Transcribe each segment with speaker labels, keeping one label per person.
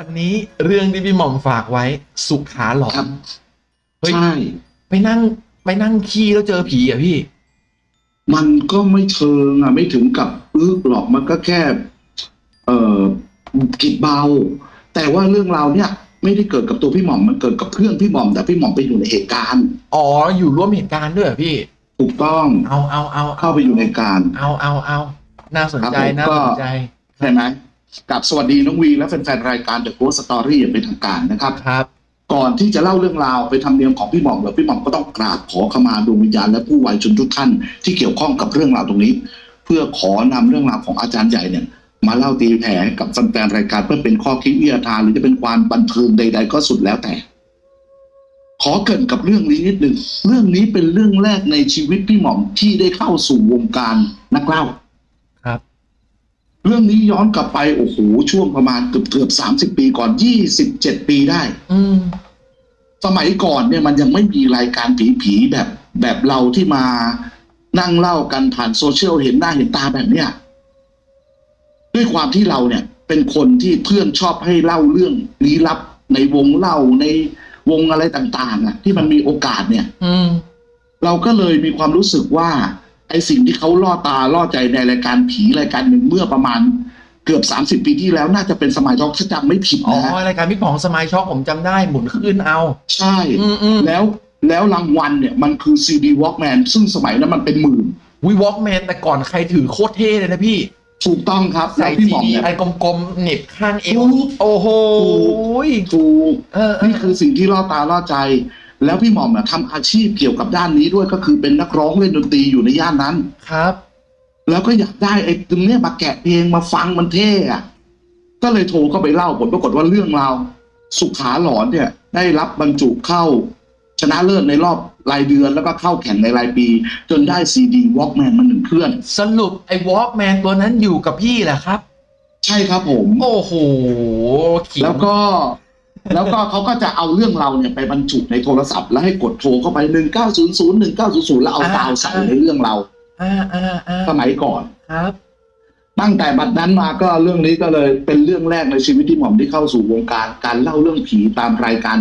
Speaker 1: วันนี้เรื่องที่พี่หม่อมฝากไว้ สุขาหลอ
Speaker 2: ครั
Speaker 1: น
Speaker 2: บ
Speaker 1: เฮ้ย
Speaker 2: ใช่
Speaker 1: ไปนั่ง ไปนั่งขี้แล้วเจอผีอะพี่
Speaker 2: มันก็ไม่เชิงอะ ไม่ถึงกับอึกหรอกมันก็แค่ เอ่อกิดเบา แต่ว่าเรื่องราวเนี่ย ไม่ได้เกิดกับตัวพี่หม่อมมันเกิดกับเพื่อนพี่หม่อมแต่พี่หม่อมไปอยู่ในเหตุการณ์
Speaker 1: อ๋ออยู่ร่วมเหตุการณ์ด้วยเหรอพี่
Speaker 2: ถูกต้อง
Speaker 1: เอาเอาเอา
Speaker 2: เข้าไปอยู่ในการ
Speaker 1: เอาเอาเอาน่าสนใจ
Speaker 2: ครับผม
Speaker 1: น่า
Speaker 2: ก็
Speaker 1: สนใจ
Speaker 2: ใช่ไหม กับสวัสดีน้องวีและแฟนๆรายการ The Ghost Story อย่างเป็นทางการนะครับ
Speaker 1: ครับ
Speaker 2: ก่อนที่จะเล่าเรื่องราวไปทำเนียมของพี่หม่อมแล้วพี่หม่อมก็ต้องกราบขอขมาดวงวิญญาณและผู้วายชนทุกท่านที่เกี่ยวข้องกับเรื่องราวตรงนี้ เพื่อขอนำเรื่องราวของอาจารย์ใหญ่เนี่ย มาเล่าตีแผ่กับแฟนๆรายการเพื่อเป็นข้อคิดวิทยาทานหรือจะเป็นความบันเทิงใด ๆ ก็สุดแล้วแต่ ขอเกรินกับเรื่องนี้นิดหนึ่งเรื่องนี้เป็นเรื่องแรกในชีวิตพี่หม่อมที่ได้เข้าสู่วงการนักเล่า
Speaker 1: ครับ
Speaker 2: เรื่องนี้ย้อนกลับไปโอ้โหช่วงประมาณเกือบเกือบสามสิบปีก่อนยี่สิบเจ็ดปีได้
Speaker 1: อืม
Speaker 2: สมัยก่อนเนี่ยมันยังไม่มีรายการผีๆแบบแบบเราที่มานั่งเล่ากันผ่านโซเชียลเห็นหน้าเห็นตาแบบเนี้ยด้วยความที่เราเนี่ย เป็นคนที่เพื่อนชอบให้เล่าเรื่องลี้ลับในวงเล่าในวงอะไรต่าง ๆอะ ที่มันมีโอกาสเนี่ย
Speaker 1: อืม
Speaker 2: เราก็เลยมีความรู้สึกว่า ไอสิ่งที่เขาล่อตาล่อใจในรายการผีรายการหนึ่งเมื่อประมาณเกือบสามสิบปีที่แล้วน่าจะเป็นสมัยทอกถ้าจำไม่ผิด
Speaker 1: อ๋อ
Speaker 2: นะฮะ
Speaker 1: รายการพี่ป๋องสมัยช็อกผมจำได้หมุนขึ้นเอา
Speaker 2: ใช่
Speaker 1: อืมอืม
Speaker 2: แล้วแล้วรางวัลเนี่ยมันคือ CD Walkman ซึ่งสมัยนั้นมันเป็นหมื่น
Speaker 1: วีวอล์กแมนแต่ก่อนใครถือโคตรเท่เลยนะพี่
Speaker 2: ถูกต้องครับ
Speaker 1: ใส่
Speaker 2: แล้วพี่
Speaker 1: ซี
Speaker 2: หม่อม
Speaker 1: ดี
Speaker 2: เนี่ย
Speaker 1: อันกลมๆเหน็บข้างเอว
Speaker 2: ถูก
Speaker 1: โอ้โห
Speaker 2: ถูก
Speaker 1: เออเอ
Speaker 2: นี่
Speaker 1: อ
Speaker 2: คือสิ่งที่ล่อตาล่อใจ แล้วพี่หม่อมเนี่ยทำอาชีพเกี่ยวกับด้านนี้ด้วยก็คือเป็นนักร้องเล่นดนตรีอยู่ในย่านนั้น
Speaker 1: ครับ
Speaker 2: แล้วก็อยากได้ไอ้ตรงเนี้ยมาแกะเพลงมาฟังมันเท่อะก็เลยโทรเข้าไปเล่าผลปรากฏว่าเรื่องราวสุขาหลอนเนี่ย ได้รับบรรจุเข้า ชนะเลิศในรอบรายเดือนแล้วก็เข้าแข่งในรายปี จนได้ซีดีวอล์กแมนมาหนึ่งเครื่อง
Speaker 1: สรุปไอ้วอล์กแมนตัวนั้นอยู่กับพี่แหละครับ
Speaker 2: ใช่ครับผม
Speaker 1: โอ้โหขิง
Speaker 2: แล้วก็ แล้วก็เขาก็จะเอาเรื่องเราเนี่ยไปบรรจุในโทรศัพท์ แล้วให้กดโทรเข้าไปหนึ่งเก้าศูนย์ศูนย์หนึ่งเก้าศูนย์ศูนย์แล้วเอาดาวใส่ในเรื่องเรา
Speaker 1: อ่าอ่าอ่า
Speaker 2: สมัยก่อน
Speaker 1: ครับ
Speaker 2: ตั้งแต่บัดนั้นมาก็เรื่องนี้ก็เลยเป็นเรื่องแรกในชีวิตที่หม่อมที่เข้าสู่วงการการเล่าเรื่องผีตามรายการ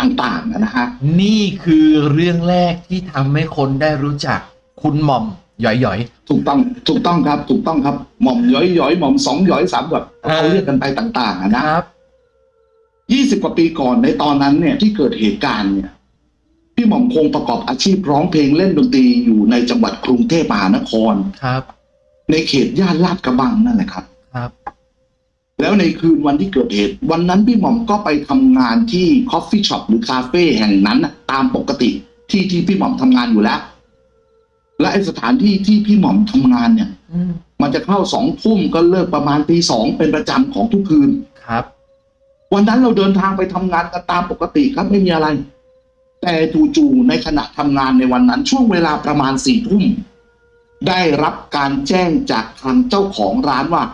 Speaker 2: ต่างๆนะฮะ
Speaker 1: นี่คือเรื่องแรกที่ทำให้คนได้รู้จักคุณหม่อมหย่อยหย่อย
Speaker 2: ถูกต้องถูกต้องครับ ถูกต้องครับหม่อมย้อยย้อยหม่อมสองย้อยสามแบบ
Speaker 1: อ่า
Speaker 2: เขาเรียกกันไปต่างๆอะ
Speaker 1: ๆ
Speaker 2: นะครับ ยี่สิบกว่าปีก่อนในตอนนั้นเนี่ยที่เกิดเหตุการณ์เนี่ยพี่หม่อมคงประกอบอาชีพร้องเพลงเล่นดนตรีอยู่ในจังหวัดกรุงเทพมหานคร
Speaker 1: ครับ
Speaker 2: ในเขตย่านลาดกระบังนั่นแหละครับ
Speaker 1: ครับ
Speaker 2: แล้วในคืนวันที่เกิดเหตุ วันนั้นพี่หม่อมก็ไปทำงานที่ coffee shop หรือคาเฟ่แห่งนั้นน่ะตามปกติที่ที่พี่หม่อมทำงานอยู่แล้ว และไอสถานที่ที่พี่หม่อมทำงานเนี่ย
Speaker 1: อืม
Speaker 2: มันจะเข้าสองทุ่มก็เลิกประมาณตีสองเป็นประจำของทุกคืน
Speaker 1: ครับ
Speaker 2: วันนั้นเราเดินทางไปทำงานกันตามปกติครับไม่มีอะไร แต่จู่ๆในขณะทำงานในวันนั้น ช่วงเวลาประมาณสี่ทุ่มได้รับการแจ้งจากทางเจ้าของร้านว่า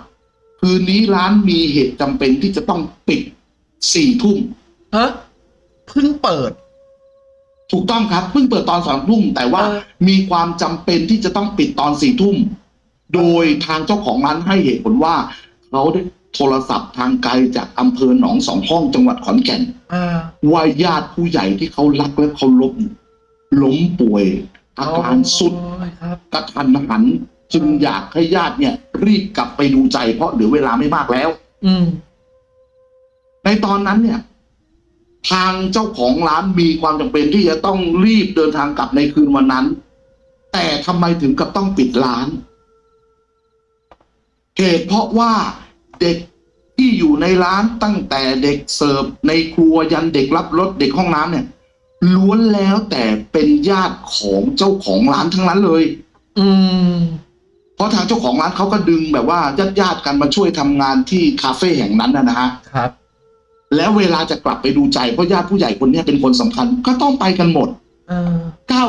Speaker 2: คืนนี้ร้านมีเหตุจำเป็นที่จะต้องปิดสี่ทุ่ม
Speaker 1: ฮะเพิ่งเปิด
Speaker 2: ถูกต้องครับเพิ่งเปิดตอนสองทุ่มแต่ว่า
Speaker 1: เออ
Speaker 2: มีความจำเป็นที่จะต้องปิดตอนสี่ทุ่มโดยทางเจ้าของร้านให้เหตุผลว่าเขาได้ โทรศัพท์ทางไกลจากอำเภอหนองสองห้องจังหวัดขอนแก่น
Speaker 1: อ่า
Speaker 2: ว่าญาติผู้ใหญ่ที่เขารักและเคารพล้มป่วย อาการสุด
Speaker 1: โอ้ยครับ
Speaker 2: กระทันหัน จึงอยากให้ญาติเนี่ย รีบกลับไปดูใจเพราะเหลือเวลาไม่มากแล้ว
Speaker 1: อืม
Speaker 2: ในตอนนั้นเนี่ย ทางเจ้าของร้านมีความจำเป็นที่จะต้องรีบเดินทางกลับในคืนวันนั้น แต่ทำไมถึงกับต้องปิดร้านเหตุเพราะว่า เด็กที่อยู่ในร้านตั้งแต่เด็กเสิร์ฟในครัวยันเด็กรับรถเด็กห้องน้ำเนี่ย ล้วนแล้วแต่เป็นญาติของเจ้าของร้านทั้งนั้นเลย
Speaker 1: อืม
Speaker 2: เพราะทางเจ้าของร้านเขาก็ดึงแบบว่าญาติญาติๆกันมาช่วยทำงานที่คาเฟ่แห่งนั้นนะนะฮะ
Speaker 1: ครับ
Speaker 2: แล้วเวลาจะกลับไปดูใจเพราะญาติผู้ใหญ่คนเนี้ยเป็นคนสำคัญ ก็ต้องไปกันหมด
Speaker 1: เออ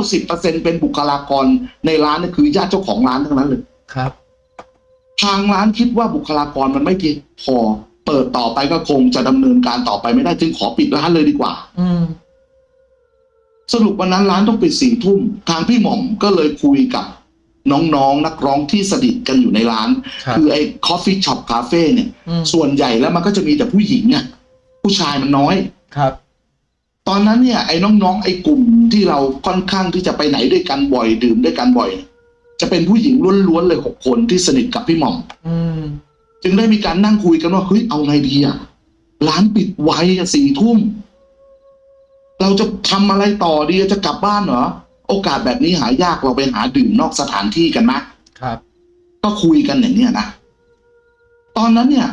Speaker 2: 90%เป็นบุคลากรในร้านนี่คือญาติเจ้าของร้านทั้งนั้นเลย
Speaker 1: ครับ
Speaker 2: ทางร้านคิดว่าบุคลากรมันไม่เพียงพอ เปิดต่อไปก็คงจะดำเนินการต่อไปไม่ได้จึงขอปิดร้านเลยดีกว่า
Speaker 1: อืม
Speaker 2: สรุปวันนั้นร้านต้องปิดสี่ทุ่ม ทางพี่หม่อมก็เลยคุยกับน้องๆนักร้องที่สนิทกันอยู่ในร้าน
Speaker 1: ครับ
Speaker 2: คือไอ้ coffee shop คาเฟ่เนี่ย
Speaker 1: อืม
Speaker 2: ส่วนใหญ่แล้วมันก็จะมีแต่ผู้หญิงอะผู้ชายมันน้อย
Speaker 1: ครับ
Speaker 2: ตอนนั้นเนี่ย ไอ้น้องๆไอ้กลุ่มที่เราค่อนข้างที่จะไปไหนด้วยกันบ่อยดื่มด้วยกันบ่อย จะเป็นผู้หญิงล้วนๆเลยหกคนที่สนิทกับพี่หม่อม
Speaker 1: อืม
Speaker 2: จึงได้มีการนั่งคุยกันว่าเฮ้ยเอาไงดีอะร้านปิดไวอะสี่ทุ่มเราจะทำอะไรต่อดีอะจะกลับบ้านเหรอโอกาสแบบนี้หายากเราไปหาดื่มนอกสถานที่กันนะครับ ก็คุยกันอย่างเนี้ยนะตอนนั้นเนี่ย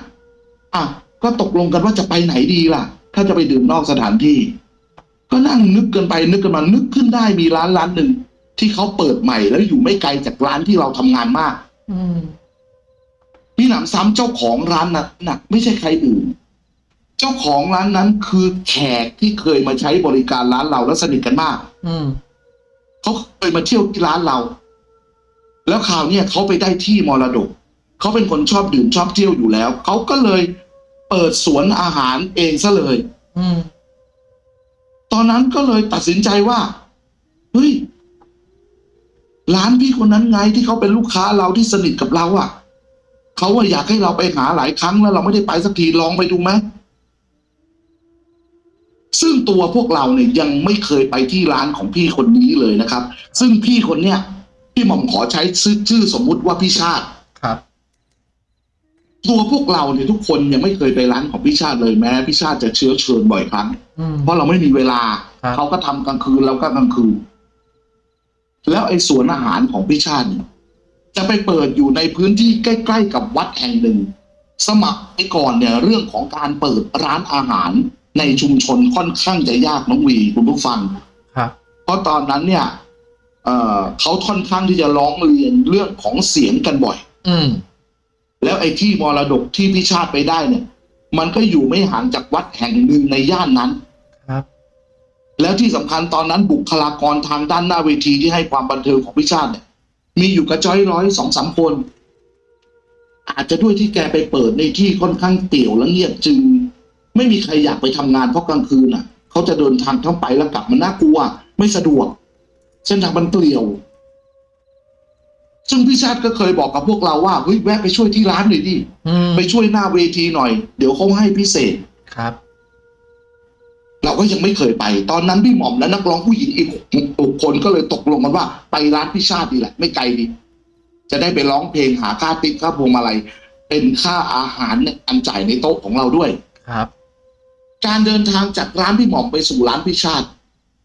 Speaker 2: อะก็ตกลงกันว่าจะไปไหนดีล่ะ ถ้าจะไปดื่มนอกสถานที่ ก็นั่งนึกกันไปนึกกันมานึกขึ้นได้มีร้านร้านหนึ่ง ที่เขาเปิดใหม่แล้วอยู่ไม่ไกลจากร้านที่เราทำงานมาก
Speaker 1: อืม
Speaker 2: พี่หนำซ้ำเจ้าของร้านนั้นน่ะไม่ใช่ใครอื่น เจ้าของร้านนั้นคือแขกที่เคยมาใช้บริการร้านเราแล้วสนิทกันมาก
Speaker 1: อืม
Speaker 2: เขาเคยมาเที่ยวที่ร้านเรา แล้วคราวเนี้ยเขาไปได้ที่มรดกเขาเป็นคนชอบดื่มชอบเที่ยวอยู่แล้วเขาก็เลยเปิดสวนอาหารเองซะเลย
Speaker 1: อืม
Speaker 2: ตอนนั้นก็เลยตัดสินใจว่าเฮ้ย ร้านพี่คนนั้นไงที่เขาเป็นลูกค้าเราที่สนิทกับเราอะ่ะเขาว่าอยากให้เราไปหาหลายครั้งแล้วเราไม่ได้ไปสักทีลองไปดูไหมซึ่งตัวพวกเราเนี่ยยังไม่เคยไปที่ร้านของพี่คนนี้เลยนะครับ ซึ่งพี่คนเนี้ยพี่หม่อมขอใช้ชื่อชื่อสมมุติว่าพี่ชาติ
Speaker 1: ครับ
Speaker 2: ตัวพวกเราเนี่ยทุกคนยังไม่เคยไปร้านของพี่ชาติเลยแม้พี่ชาติจะเชื้อเชิญบ่อยครั้ง
Speaker 1: อืม
Speaker 2: เพราะเราไม่มีเวลา
Speaker 1: ครับ
Speaker 2: เขาก็ทำกลางคืนเราก็กลางคืน แล้วไอ้สวนอาหารของพี่ชาติเนี่ยจะไปเปิดอยู่ในพื้นที่ใกล้ ๆ กับวัดแห่งหนึ่ง สมัครไปก่อนเนี่ยเรื่องของการเปิดร้านอาหารในชุมชนค่อนข้างจะยากน้องวีคุณผู้ฟัง
Speaker 1: ครับ
Speaker 2: เพราะตอนนั้นเนี่ยเอ่อเขาค่อนข้างที่จะร้องเรียนเรื่องของเสียงกันบ่อย
Speaker 1: อืม
Speaker 2: แล้วไอ้ที่มรดกที่พี่ชาติไปได้เนี่ย มันก็อยู่ไม่ห่างจากวัดแห่งหนึ่งในย่านนั้น
Speaker 1: ครับ
Speaker 2: แล้วที่สำคัญตอนนั้นบุคลากรทางด้านหน้าเวทีที่ให้ความบันเทิงของพี่ชาติเนี่ย มีอยู่กระจ้อยร้อยสองสามคน อาจจะด้วยที่แกไปเปิดในที่ค่อนข้างเปี่ยวและเงียบจึง ไม่มีใครอยากไปทำงานเพราะกลางคืนอะ เขาจะเดินทางเข้าไปแล้วกลับมันน่ากลัว ไม่สะดวก เส้นทางมันเปลี่ยว ซึ่งพี่ชาติก็เคยบอกกับพวกเราว่าเฮ้ยแวะไปช่วยที่ร้านหน่อยดิ
Speaker 1: อืม
Speaker 2: ไปช่วยหน้าเวทีหน่อย เดี๋ยวเขาให้พิเศษ
Speaker 1: ครับ
Speaker 2: เราก็ยังไม่เคยไป ตอนนั้นพี่หม่อมและนักร้องผู้หญิงอีกหกคนก็เลยตกลงกันว่า ไปร้านพี่ชาติดีแหละ ไม่ไกลดี จะได้ไปร้องเพลงหาค่าติ๊กค่าพวงมาลัยเป็นค่าอาหารเนี่ยอันจ่ายในโต๊ะของเราด้วย
Speaker 1: ครับ
Speaker 2: การเดินทางจากร้านพี่หม่อมไปสู่ร้านพี่ชาติ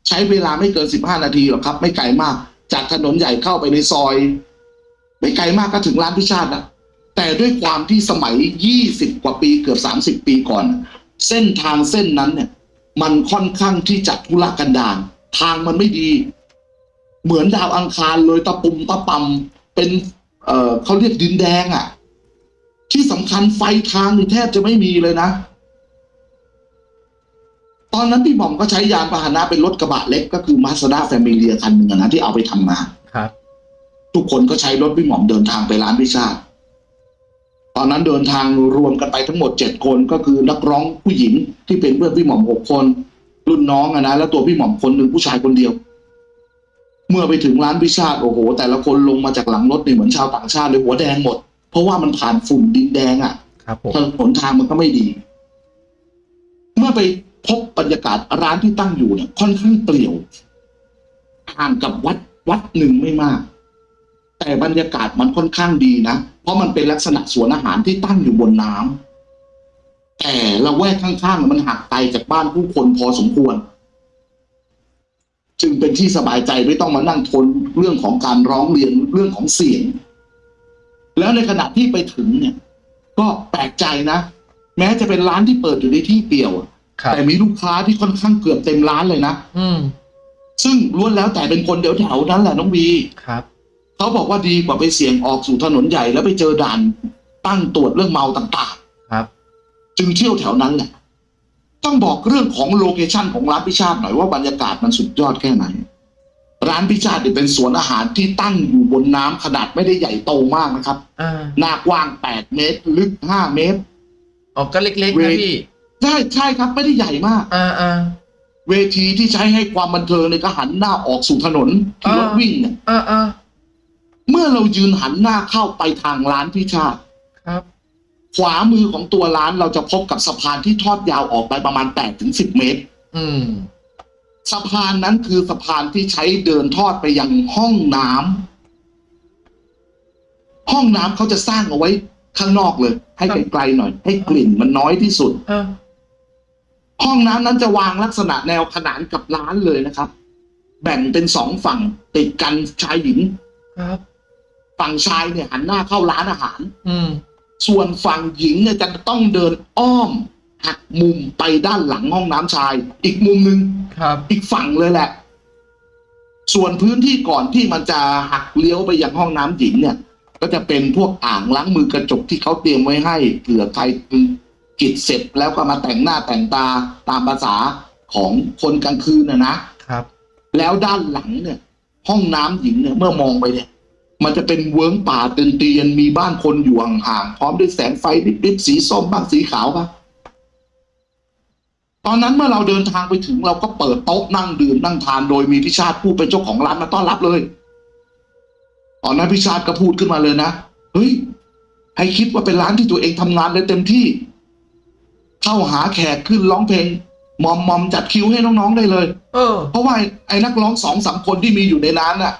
Speaker 2: ใช้เวลาไม่เกินสิบห้านาทีหรอกครับ ไม่ไกลมาก จากถนนใหญ่เข้าไปในซอย ไม่ไกลมากก็ถึงร้านพี่ชาตินะแต่ด้วยความที่สมัยยี่สิบกว่าปีเกือบสามสิบปีก่อน เส้นทางเส้นนั้นเนี่ย มันค่อนข้างที่จะทุรกันดารทางมันไม่ดี เหมือนดาวอังคารเลยตะปุ่มตะปำเป็น เอ่อเขาเรียกดินแดงอะ่ะ ที่สำคัญไฟทางนี่แทบจะไม่มีเลยนะ ตอนนั้นพี่หม่อมก็ใช้ยานพาหนะเป็นรถกระบะเล็กก็คือมาสด้าแฟมิเลียคันหนึ่งอะนะที่เอาไปทำงาน
Speaker 1: ครับ
Speaker 2: ทุกคนก็ใช้รถพี่หม่อมเดินทางไปร้านพิซซ่าติ ตอนนั้นเดินทางรวมกันไปทั้งหมดเจ็ดคนก็คือนักร้องผู้หญิงที่เป็นเพื่อนพี่หม่อมหกคน รุ่นน้องอะนะแล้วตัวพี่หม่อมคนหนึ่งผู้ชายคนเดียว เมื่อไปถึงร้านพิซซ่าติโอ้โห แต่ละคนลงมาจากหลังรถเนี่ยเหมือนชาวต่างชาติเลยหัวแดงหมด เพราะว่ามันผ่านฝุ่นดินแดงอะ
Speaker 1: ครับผม
Speaker 2: ถนนทางมันก็ไม่ดี เมื่อไปพบบรรยากาศร้านที่ตั้งอยู่เนี่ยค่อนข้างเปลี่ยวห่างกับวัดวัดหนึ่งไม่มาก แต่บรรยากาศมันค่อนข้างดีนะ เพราะมันเป็นลักษณะสวนอาหารที่ตั้งอยู่บนน้ำแต่ละแวกข้างๆ มันห่างไกลจากบ้านผู้คนพอสมควร จึงเป็นที่สบายใจไม่ต้องมานั่งทนเรื่องของการร้องเรียนเรื่องของเสียง แล้วในขณะที่ไปถึงเนี่ย ก็แปลกใจนะ แม้จะเป็นร้านที่เปิดอยู่ในที่เปลี่ยวอะ
Speaker 1: ครับ
Speaker 2: แต่มีลูกค้าที่ค่อนข้างเกือบเต็มร้านเลยนะ
Speaker 1: อืม
Speaker 2: ซึ่งล้วนแล้วแต่เป็นคนเดียวแถวๆนั้นแหละน้องวี
Speaker 1: ครับ
Speaker 2: เขาบอกว่าดีกว่าไปเสี่ยงออกสู่ถนนใหญ่แล้วไปเจอด่านตั้งตรวจเรื่องเมาต่าง
Speaker 1: ครับ
Speaker 2: ๆจึงเที่ยวแถวนั้นแหละต้องบอกเรื่องของโลเคชั่นของร้านพิชาติหน่อยว่าบรรยากาศมันสุดยอดแค่ไหน ร้านพิชาติเนี่ยเป็นสวนอาหารที่ตั้งอยู่บนน้ำขนาดไม่ได้ใหญ่โตมากนะครับ
Speaker 1: อ่า
Speaker 2: หน้ากว้าง8เมตร ลึก5เมตร
Speaker 1: ออกก็เล็กๆ
Speaker 2: เว
Speaker 1: นะ
Speaker 2: ท
Speaker 1: พี่
Speaker 2: ใช่ใช่ครับไม่ได้ใหญ่มาก
Speaker 1: อ่าอ่า
Speaker 2: เวทีที่ใช้ให้ความบันเทิงเนี่ยก็หันหน้าออกสู่ถนนที่รถ
Speaker 1: อ่า
Speaker 2: วิ่งเนี่ย
Speaker 1: อ่าอ่า
Speaker 2: เมื่อเรายืนหันหน้าเข้าไปทางร้านพิชาติ
Speaker 1: ครับ
Speaker 2: ขวามือของตัวร้านเราจะพบกับสะพานที่ทอดยาวออกไปประมาณ8ถึง10เมตร
Speaker 1: อืม
Speaker 2: สะพานนั้นคือสะพานที่ใช้เดินทอดไปยังห้องน้ำห้องน้ำเขาจะสร้างเอาไว้ข้างนอกเลย ให้ไกลๆหน่อย ให้กลิ่นมันน้อยที่สุด
Speaker 1: เออ
Speaker 2: ห้องน้ำนั้นจะวางลักษณะแนวขนานกับร้านเลยนะครับ แบ่งเป็นสองฝั่งติดกันชายหญิง
Speaker 1: ครับ
Speaker 2: ฝั่งชายเนี่ยหันหน้าเข้าร้านอาหาร
Speaker 1: อืม
Speaker 2: ส่วนฝั่งหญิงเนี่ยจะต้องเดินอ้อมหักมุมไปด้านหลังห้องน้ำชาย อีกมุมหนึ่ง
Speaker 1: ครับ
Speaker 2: อีกฝั่งเลยแหละ ส่วนพื้นที่ก่อนที่มันจะหักเลี้ยวไปยังห้องน้ำหญิงเนี่ย ก็จะเป็นพวกอ่างล้างมือกระจกที่เขาเตรียมไว้ให้เผื่อใครกิจเสร็จแล้วก็มาแต่งหน้าแต่งตาตามภาษาของคนกลางคืนนะนะ
Speaker 1: ครับ
Speaker 2: แล้วด้านหลังเนี่ย ห้องน้ำหญิงเนี่ย เมื่อมองไปเนี่ย มันจะเป็นเวิ้งป่าเตียนเตียนๆมีบ้านคนอยู่ห่างๆพร้อมด้วยแสงไฟดิบๆสีส้มบ้างสีขาวบ้างตอนนั้นเมื่อเราเดินทางไปถึงเราก็เปิดโต๊ะนั่งดื่มนั่งทานโดยมีพิชาติผู้เป็นเจ้าของร้านมาต้อนรับเลย ตอนนั้นพิชาติก็พูดขึ้นมาเลยนะเฮ้ยให้คิดว่าเป็นร้านที่ตัวเองทำงานได้เต็มที่ เข้าหาแขกขึ้นร้องเพลงมอมมอมจัดคิวให้น้องๆได้เลย
Speaker 1: เออ
Speaker 2: เพราะว่าไอ้ไอ้นักร้องสองสามคนที่มีอยู่ในนั้นน่ะ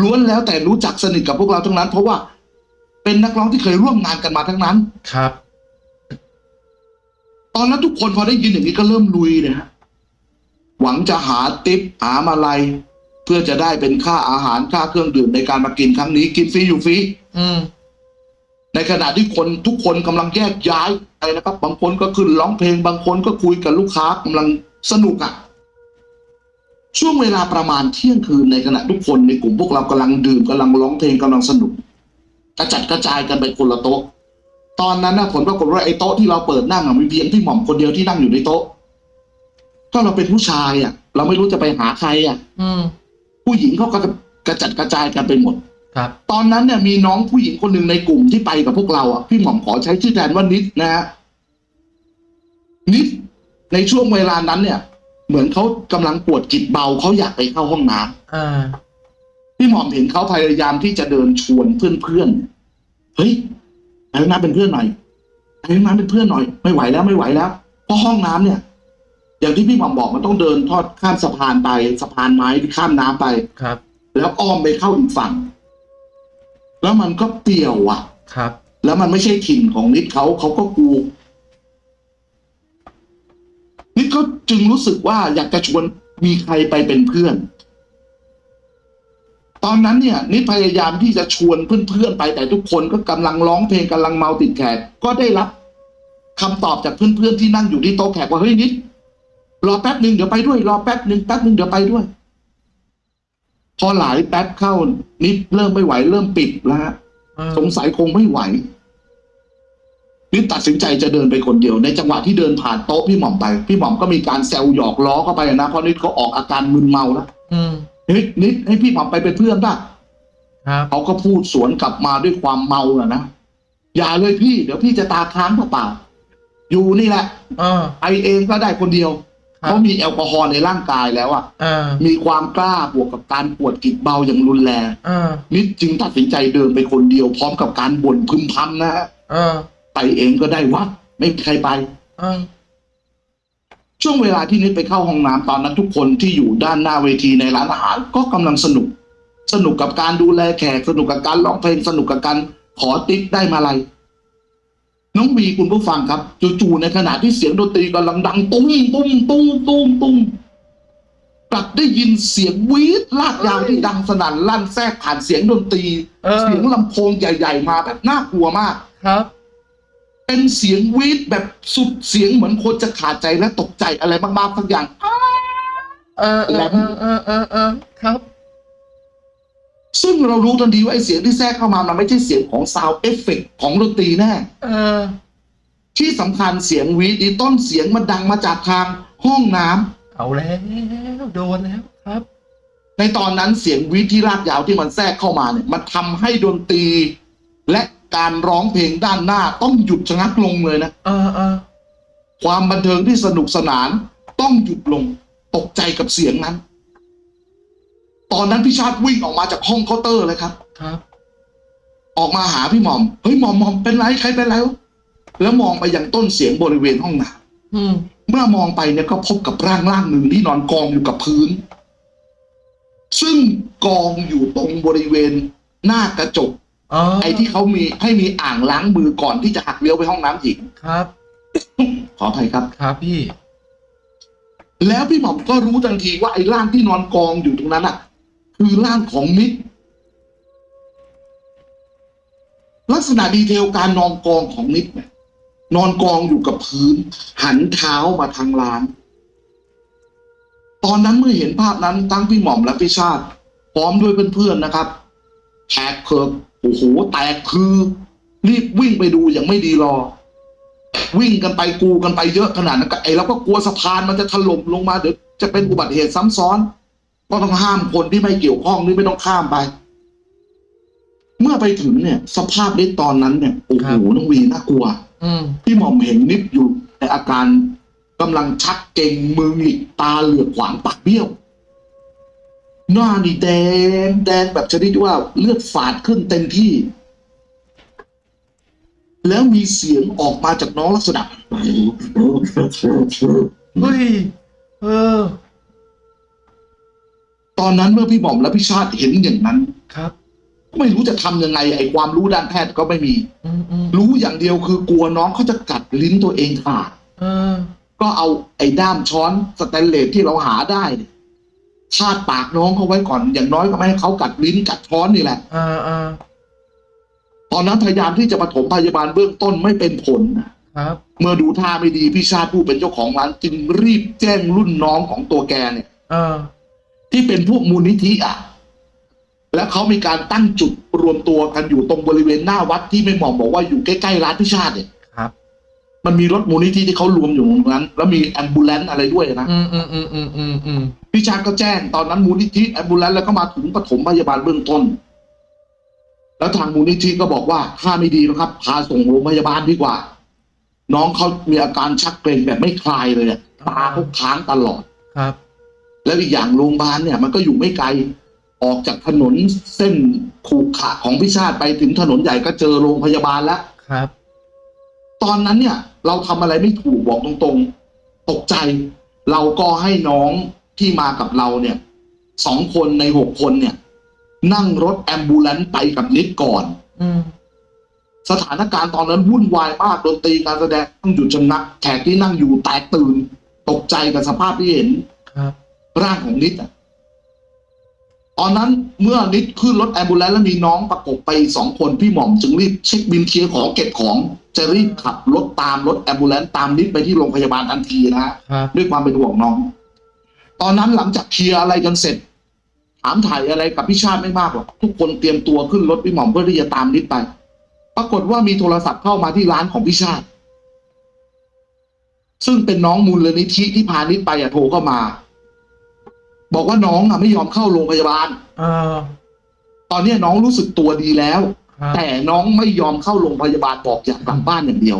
Speaker 2: ล้วนแล้วแต่รู้จักสนิทกับพวกเราทั้งนั้น เพราะว่าเป็นนักร้องที่เคยร่วมงานกันมาทั้งนั้น
Speaker 1: ครับ
Speaker 2: ตอนนั้นทุกคนพอได้ยินอย่างนี้ก็เริ่มลุยเลยฮะหวังจะหาติปหามาลัยเพื่อจะได้เป็นค่าอาหารค่าเครื่องดื่มในการมากินครั้งนี้ กินฟรีอยู่ฟรี
Speaker 1: อืม
Speaker 2: ในขณะที่คนทุกคนกำลังแยกย้ายไปนะครับ บางคนก็ขึ้นร้องเพลง บางคนก็คุยกับลูกค้ากำลังสนุกอะ่ะ ช่วงเวลาประมาณเที่ยงคืนในขณะทุกคนในกลุ่มพวกเรากำลังดื่มกำลังร้องเพลงกำลังสนุก กระจัดกระจายกันไปคนละโต๊ะ ตอนนั้นนะผลปรากฏว่าไอ้โต๊ะที่เราเปิดนั่งอะมีเพียงพี่หม่อมคนเดียวที่นั่งอยู่ในโต๊ะ ก็เราเป็นผู้ชายอะ่ะ เราไม่รู้จะไปหาใครอะ่ะ
Speaker 1: อืม
Speaker 2: ผู้หญิงเขาก็กระจัดกระจายกันไปหมด
Speaker 1: ครับ
Speaker 2: ตอนนั้นเนี่ยมีน้องผู้หญิงคนหนึ่งในกลุ่มที่ไปกับพวกเราอะพี่หม่อมขอใช้ชื่อแทนว่านิดนะฮะนิดในช่วงเวลานั้นเนี่ย เหมือนเขากำลังปวดจิตเบาเขาอยากไปเข้าห้องน้ำ
Speaker 1: อ่า
Speaker 2: พี่หม่อมเห็นเขาพยายามที่จะเดินชวนเพื่อนๆเฮ้ยไปห้องน้ำเป็นเพื่อนหน่อยไปห้องน้ำเป็นเพื่อนหน่อย ไม่ไหวแล้วไม่ไหวแล้วเพราะห้องน้ำเนี่ย อย่างที่พี่หม่อมบอกมันต้องเดินทอดข้ามสะพานไปสะพานไม้ที่ข้ามน้ำไป
Speaker 1: ครับ
Speaker 2: แล้วอ้อมไปเข้าอีกฝั่ง แล้วมันก็เปลี่ยวอะ
Speaker 1: ครับ
Speaker 2: แล้วมันไม่ใช่ถิ่นของนิดเขาเขาก็กลัว นิดก็จึงรู้สึกว่าอยากจะชวนมีใครไปเป็นเพื่อน ตอนนั้นเนี่ยนิดพยายามที่จะชวนเพื่อนๆไปแต่ทุกคนก็กำลังร้องเพลงกำลังเมาติดแขกก็ได้รับคำตอบจากเพื่อนๆที่นั่งอยู่ที่โต๊ะแขกว่าเฮ้ยนิดรอแป๊บหนึ่งเดี๋ยวไปด้วย รอแป๊บหนึ่งแป๊บหนึ่งเดี๋ยวไปด้วย พอหลายแป๊บเข้านิดเริ่มไม่ไหวเริ่มปิดแล้วฮะ
Speaker 1: เออ
Speaker 2: สงสัยคงไม่ไหว นิดตัดสินใจจะเดินไปคนเดียว ในจังหวะที่เดินผ่านโต๊ะพี่หม่อมไป พี่หม่อมก็มีการแซวหยอกล้อเข้าไปนะเพราะนิดเขาออกอาการมึนเมาแล้ว
Speaker 1: อืม
Speaker 2: เฮ้ยนิดให้พี่หม่อมไปเป็นเพื่อนป่ะ
Speaker 1: ครับ
Speaker 2: เขาก็พูดสวนกลับมาด้วยความเมาอะนะอย่าเลยพี่ เดี๋ยวพี่จะตาค้างเปล่าๆอยู่นี่แหละ
Speaker 1: เออ
Speaker 2: ไปเองก็ได้คนเดียว
Speaker 1: ครับ
Speaker 2: เพราะมีแอลกอฮอล์ในร่างกายแล้วอะ
Speaker 1: เออ
Speaker 2: มีความกล้าบวกกับการปวดกิดเบาอย่างรุนแรง
Speaker 1: เออ
Speaker 2: นิดจึงตัดสินใจเดินไปคนเดียวพร้อมกับการบ่นพึมพำนะฮะ
Speaker 1: เออ
Speaker 2: ไปเองก็ได้วะไม่มีใครไป
Speaker 1: เออ
Speaker 2: ช่วงเวลาที่นิดไปเข้าห้องน้ำตอนนั้นทุกคนที่อยู่ด้านหน้าเวทีในร้านอาหาร ก็กำลังสนุก สนุกกับการดูแลแขกสนุกกับการร้องเพลงสนุกกับการขอติ๊กได้มาอะไรน้องวีคุณผู้ฟังครับจู่ๆในขณะที่เสียงดนตรีกำลังดังตุ้มตุ้มตุ้มตุ้มตุ้มกลับได้ยินเสียงวีดลากยาวที่ดังสนั่นลั่นแทรกผ่านเสียงดนตรี
Speaker 1: เออ
Speaker 2: เสียงลำโพงใหญ่ ๆ มาแบบน่ากลัวมาก
Speaker 1: ครับ
Speaker 2: เป็นเสียงวีดแบบสุดเสียงเหมือนคนจะขาดใจและตกใจอะไรมากๆสักอย่าง
Speaker 1: เออเออเออเออเออเออครับ
Speaker 2: ซึ่งเรารู้ทันทีว่าไอ้เสียงที่แทรกเข้ามามันไม่ใช่เสียงของ sound effect ของดนตรีแน่
Speaker 1: เออ
Speaker 2: ที่สำคัญเสียงหวีดนี้ต้นเสียงมันดังมาจากทางห้องน้ำ
Speaker 1: เอาแล้วโดนแล้วครับ
Speaker 2: ในตอนนั้นเสียงหวีดที่ลากยาวที่มันแทรกเข้ามาเนี่ย มันทำให้ดนตรีและ การร้องเพลงด้านหน้าต้องหยุดชะงักลงเลยนะ
Speaker 1: เออเออ
Speaker 2: ความบันเทิงที่สนุกสนานต้องหยุดลงตกใจกับเสียงนั้น ตอนนั้นพี่ชาติวิ่งออกมาจากห้องเคาน์เตอร์เลยครับ
Speaker 1: ครับ
Speaker 2: ออกมาหาพี่หม่อมเฮ้ยหม่อมหม่อมเป็นไรใครเป็นไรวะแล้วมองไปยังต้นเสียงบริเวณห้องน้
Speaker 1: อืมำ
Speaker 2: เมื่อมองไปเนี่ยก็พบกับร่างร่างหนึ่งที่นอนกองอยู่กับพื้น ซึ่งกองอยู่ตรงบริเวณหน้ากระจก
Speaker 1: อ๋อ
Speaker 2: ไอ้ที่เขามีให้มีอ่างล้างมือก่อนที่จะหักเลี้ยวไปห้องน้ำหญิง
Speaker 1: ครับ
Speaker 2: ขออภัยครับ
Speaker 1: ครับพี่
Speaker 2: แล้วพี่หม่อมก็รู้ทันทีว่าไอ้ร่างที่นอนกองอยู่ตรงนั้นอะ คือร่างของมิตรลักษณะดีเทลการนอนกองของนิดเนี่ยนอนกองอยู่กับพื้น หันเท้ามาทางร้าน ตอนนั้นเมื่อเห็นภาพนั้นทั้งพี่หม่อมและพี่ชาติ พร้อมด้วยเพื่อนๆนะครับแขกเคิร์ โอ้โหแตกคือรีบวิ่งไปดูอย่างไม่ดีรอ วิ่งกันไปกูกันไปเยอะขนาดนั้นก็ไอ้เราก็กลัวสะพานมันจะถล่มลงมาเดี๋ยวจะเป็นอุบัติเหตุซ้ำซ้อนก็ต้องห้ามคนที่ไม่เกี่ยวข้องนี่ไม่ต้องข้ามไป เมื่อไปถึงเนี่ย สภาพนิดตอนนั้นเนี่ยโอ้โห
Speaker 1: ครับ
Speaker 2: น้องวีน่ากลัว
Speaker 1: อืม
Speaker 2: พี่หม่อมเห็นนิดอยู่ในอาการกำลังชักเก่งมือหงิกตาเหลือกขวางปากเบี้ยว หน้านี่แดงแดงแบบชนิดที่ว่าเลือดฝาดขึ้นเต็มที่ แล้วมีเสียงออกมาจากน้องลักษณะ
Speaker 1: เฮ้ยเออ
Speaker 2: ตอนนั้นเมื่อพี่หม่อมและพี่ชาติเห็นอย่างนั้น
Speaker 1: ครับ
Speaker 2: ก็ไม่รู้จะทำยังไง ไอ้ความรู้ด้านแพทย์ก็ไม่มี
Speaker 1: อืมอืม
Speaker 2: รู้อย่างเดียวคือกลัวน้องเขาจะกัดลิ้นตัวเองขาด
Speaker 1: เออ
Speaker 2: ก็เอาไอ้ด้ามช้อนสแตนเลสที่เราหาได้เนี่ย คาดปากน้องเขาไว้ก่อน อย่างน้อยก็ไม่ให้เขากัดลิ้นกัดช้อนนี่แหละ
Speaker 1: อ่าอ่า
Speaker 2: ตอนนั้นพยายามที่จะปฐมพยาบาลเบื้องต้นไม่เป็นผลนะครับเมื่อดูท่าไม่ดีพี่ชาติผู้เป็นเจ้าของร้านจึงรีบแจ้งรุ่นน้องของตัวแกเนี่ย
Speaker 1: เออ
Speaker 2: ที่เป็นพวกมูลนิธิอะ แล้วเขามีการตั้งจุดรวมตัวกันอยู่ตรงบริเวณหน้าวัดที่ไม่หมอมบอกว่าอยู่ใกล้ๆร้านพิชาติเนี่ย
Speaker 1: ครับ
Speaker 2: มันมีรถมูลนิธิที่เขารวมอยู่ตรงนั้น แล้วมีแอมบูเลนต์อะไรด้วยนะ
Speaker 1: อืมอืมอืมอืมอืมอืม
Speaker 2: พิชาติก็แจ้งตอนนั้นมูลนิธิแอมบูเลนต์แล้วก็มาถึงปฐมพยาบาลเบื้องต้น แล้วทางมูลนิธิก็บอกว่าถ้าไม่ดีนะครับ พาส่งโรงพยาบาลดีกว่า น้องเขามีอาการชักเกร็งแบบไม่คลายเลยอะตาเขาค้างตลอด
Speaker 1: ครับ
Speaker 2: แล้วอีกอย่างโรงพยาบาลเนี่ย มันก็อยู่ไม่ไกลออกจากถนนเส้นขูขระของพิชาติไปถึงถนนใหญ่ก็เจอโรงพยาบาลแล้ว
Speaker 1: ครับ
Speaker 2: ตอนนั้นเนี่ย เราทำอะไรไม่ถูกบอกตรงๆ ตกใจ เราก็ให้น้อง ที่มากับเราเนี่ยสองคนในหกคนเนี่ย นั่งรถแอมบูเลนต์ไปกับนิดก่อน
Speaker 1: อืม
Speaker 2: สถานการณ์ตอนนั้นวุ่นวายมากดนตรีการแสดงต้องหยุดชะงักแขกที่นั่งอยู่แตกตื่น ตกใจกับสภาพที่เห็น
Speaker 1: ครับ
Speaker 2: ร่างของนิดอะตอนนั้นเมื่อนิดขึ้นรถ ambulance แล้วมีน้องประกบไปอีกสองคนพี่หม่อมจึงรีบเช็คบิลเคลียร์ของเก็บของ จะรีบขับรถตามรถ ambulance ตามนิดไปที่โรงพยาบาลทันทีนะฮะ
Speaker 1: ครับ
Speaker 2: ด้วยความเป็นห่วงน้อง ตอนนั้นหลังจากเคลียร์อะไรกันเสร็จ ถามถ่ายอะไรกับพี่ชาติไม่มากหรอกทุกคนเตรียมตัวขึ้นรถพี่หม่อมเพื่อที่จะตามนิดไป ปรากฏว่ามีโทรศัพท์เข้ามาที่ร้านของพี่ชาติ ซึ่งเป็นน้องมูลนิธิที่พานิดไปอะโทรเข้ามา บอกว่าน้องอะไม่ยอมเข้าโรงพยาบาล
Speaker 1: เออ
Speaker 2: ตอนนี้น้องรู้สึกตัวดีแล้ว
Speaker 1: ครับ
Speaker 2: แต่น้องไม่ยอมเข้าโรงพยาบาลบอกอยากกลับบ้านอย่างเดียว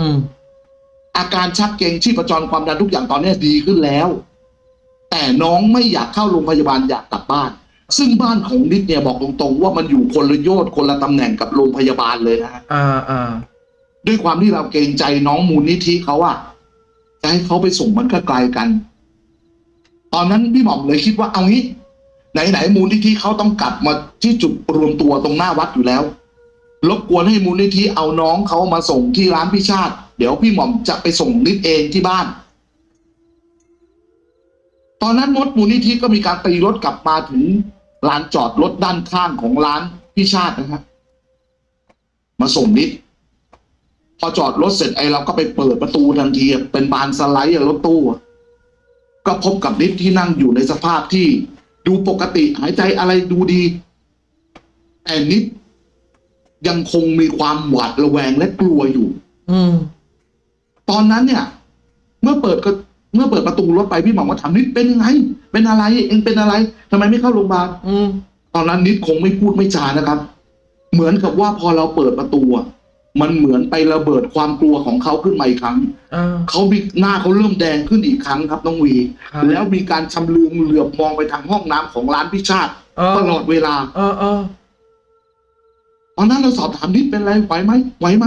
Speaker 1: อืม
Speaker 2: อาการชักเกร็งชีพจรความดันทุกอย่างตอนนี้ดีขึ้นแล้ว แต่น้องไม่อยากเข้าโรงพยาบาลอยากกลับบ้าน ซึ่งบ้านของนิดเนี่ยบอกตรงๆ ว่ามันอยู่คนละโยชน์คนละตำแหน่งกับโรงพยาบาลเลยนะฮะ
Speaker 1: อ่าอ่า
Speaker 2: ด้วยความที่เราเกรงใจน้องมูลนิธิเขาอะจะให้เขาไปส่งมันก็ไกลกัน ตอนนั้นพี่หม่อมเลยคิดว่าเอางี้ ไหนๆมูลนิธิเขาต้องกลับมาที่จุดรวมตัวตรงหน้าวัดอยู่แล้วรบกวนให้มูลนิธิเอาน้องเขามาส่งที่ร้านพิชาติ เดี๋ยวพี่หม่อมจะไปส่งนิดเองที่บ้านต อนนั้นมดมูลนิธิก็มีการตีรถกลับมาถึงลานจอดรถด้านข้างของร้านพิชาตินะครับมาส่งนิดพอจอดรถเสร็จไอ้เราก็ไปเปิดประตูทันทีเป็นบานสไลด์อะรถตู้อะก็พบกับนิดที่นั่งอยู่ในสภาพที่ดูปกติหายใจอะไรดูดี แต่นิดยังคงมีความหวาดระแวงและกลัวอยู่
Speaker 1: อืม
Speaker 2: ตอนนั้นเนี่ย เมื่อเปิดก็ เมื่อเปิดประตูรถไปพี่หม่อมก็ถามนิดเป็นยังไง เป็นอะไร เองเป็นอะไรทำไมไม่เข้าโรงพยาบาล
Speaker 1: อืม
Speaker 2: ตอนนั้นนิดคงไม่พูดไม่จานะครับ เหมือนกับว่าพอเราเปิดประตูอะมันเหมือนไประเบิดความกลัวของเขาขึ้นมาอีกครั้ง
Speaker 1: อ่า
Speaker 2: เขามีหน้าเขาเริ่มแดงขึ้นอีกครั้งครับน้องวี
Speaker 1: ครับ
Speaker 2: แล้วมีการชำเลืองเหลือบมองไปทางห้องน้ำของร้านพิชาติ
Speaker 1: เออ
Speaker 2: ตลอดเวลา
Speaker 1: เออเออ
Speaker 2: ตอนนั้นเราสอบถามนิดเป็นไรไหวไหมไหวไหม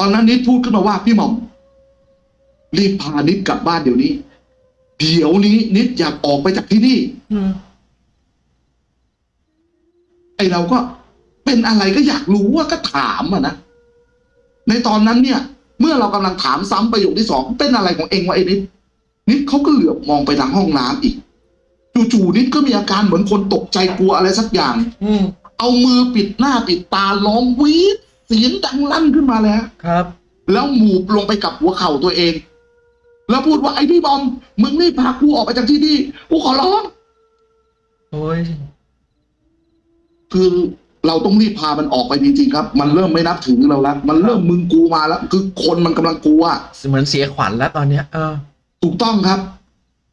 Speaker 2: ตอนนั้นนิดพูดขึ้นมาว่าพี่หม่อม รีบพานิดกลับบ้านเดี๋ยวนี้ เดี๋ยวนี้นิดอยากออกไปจากที่นี่
Speaker 1: อืม
Speaker 2: ไอเราก็เป็นอะไรก็อยากรู้ว่าก็ถามอะนะในตอนนั้นเนี่ย เมื่อเรากำลังถามซ้ำประโยคที่สองเป็นอะไรของเองวะไอ้นิดนิดเขาก็เหลือบมองไปทางห้องน้ำอีกจู่ๆนิดก็มีอาการเหมือนคนตกใจกลัวอะไรสักอย่าง
Speaker 1: อืม
Speaker 2: เอามือปิดหน้าปิดตาร้องวีดเสียงดังลั่นขึ้นมาเลยฮะ
Speaker 1: ครับ
Speaker 2: แล้วหมูบลงไปกับหัวเข่าตัวเอง แล้วพูดว่าไอ้พี่บอม มึงนี่พากูออกไปจากที่นี่กูขอร้อง
Speaker 1: โอ้ย
Speaker 2: คือเราต้องรีบพามันออกไปจริงๆครับ มันเริ่มไม่นับถือเราแล้ว มันเริ่มมึงกูมาแล้ว คือคนมันกำลังกลัว
Speaker 1: เหมือนเสียขวัญแล้วตอนเนี้ยเออ
Speaker 2: ถูกต้องครับ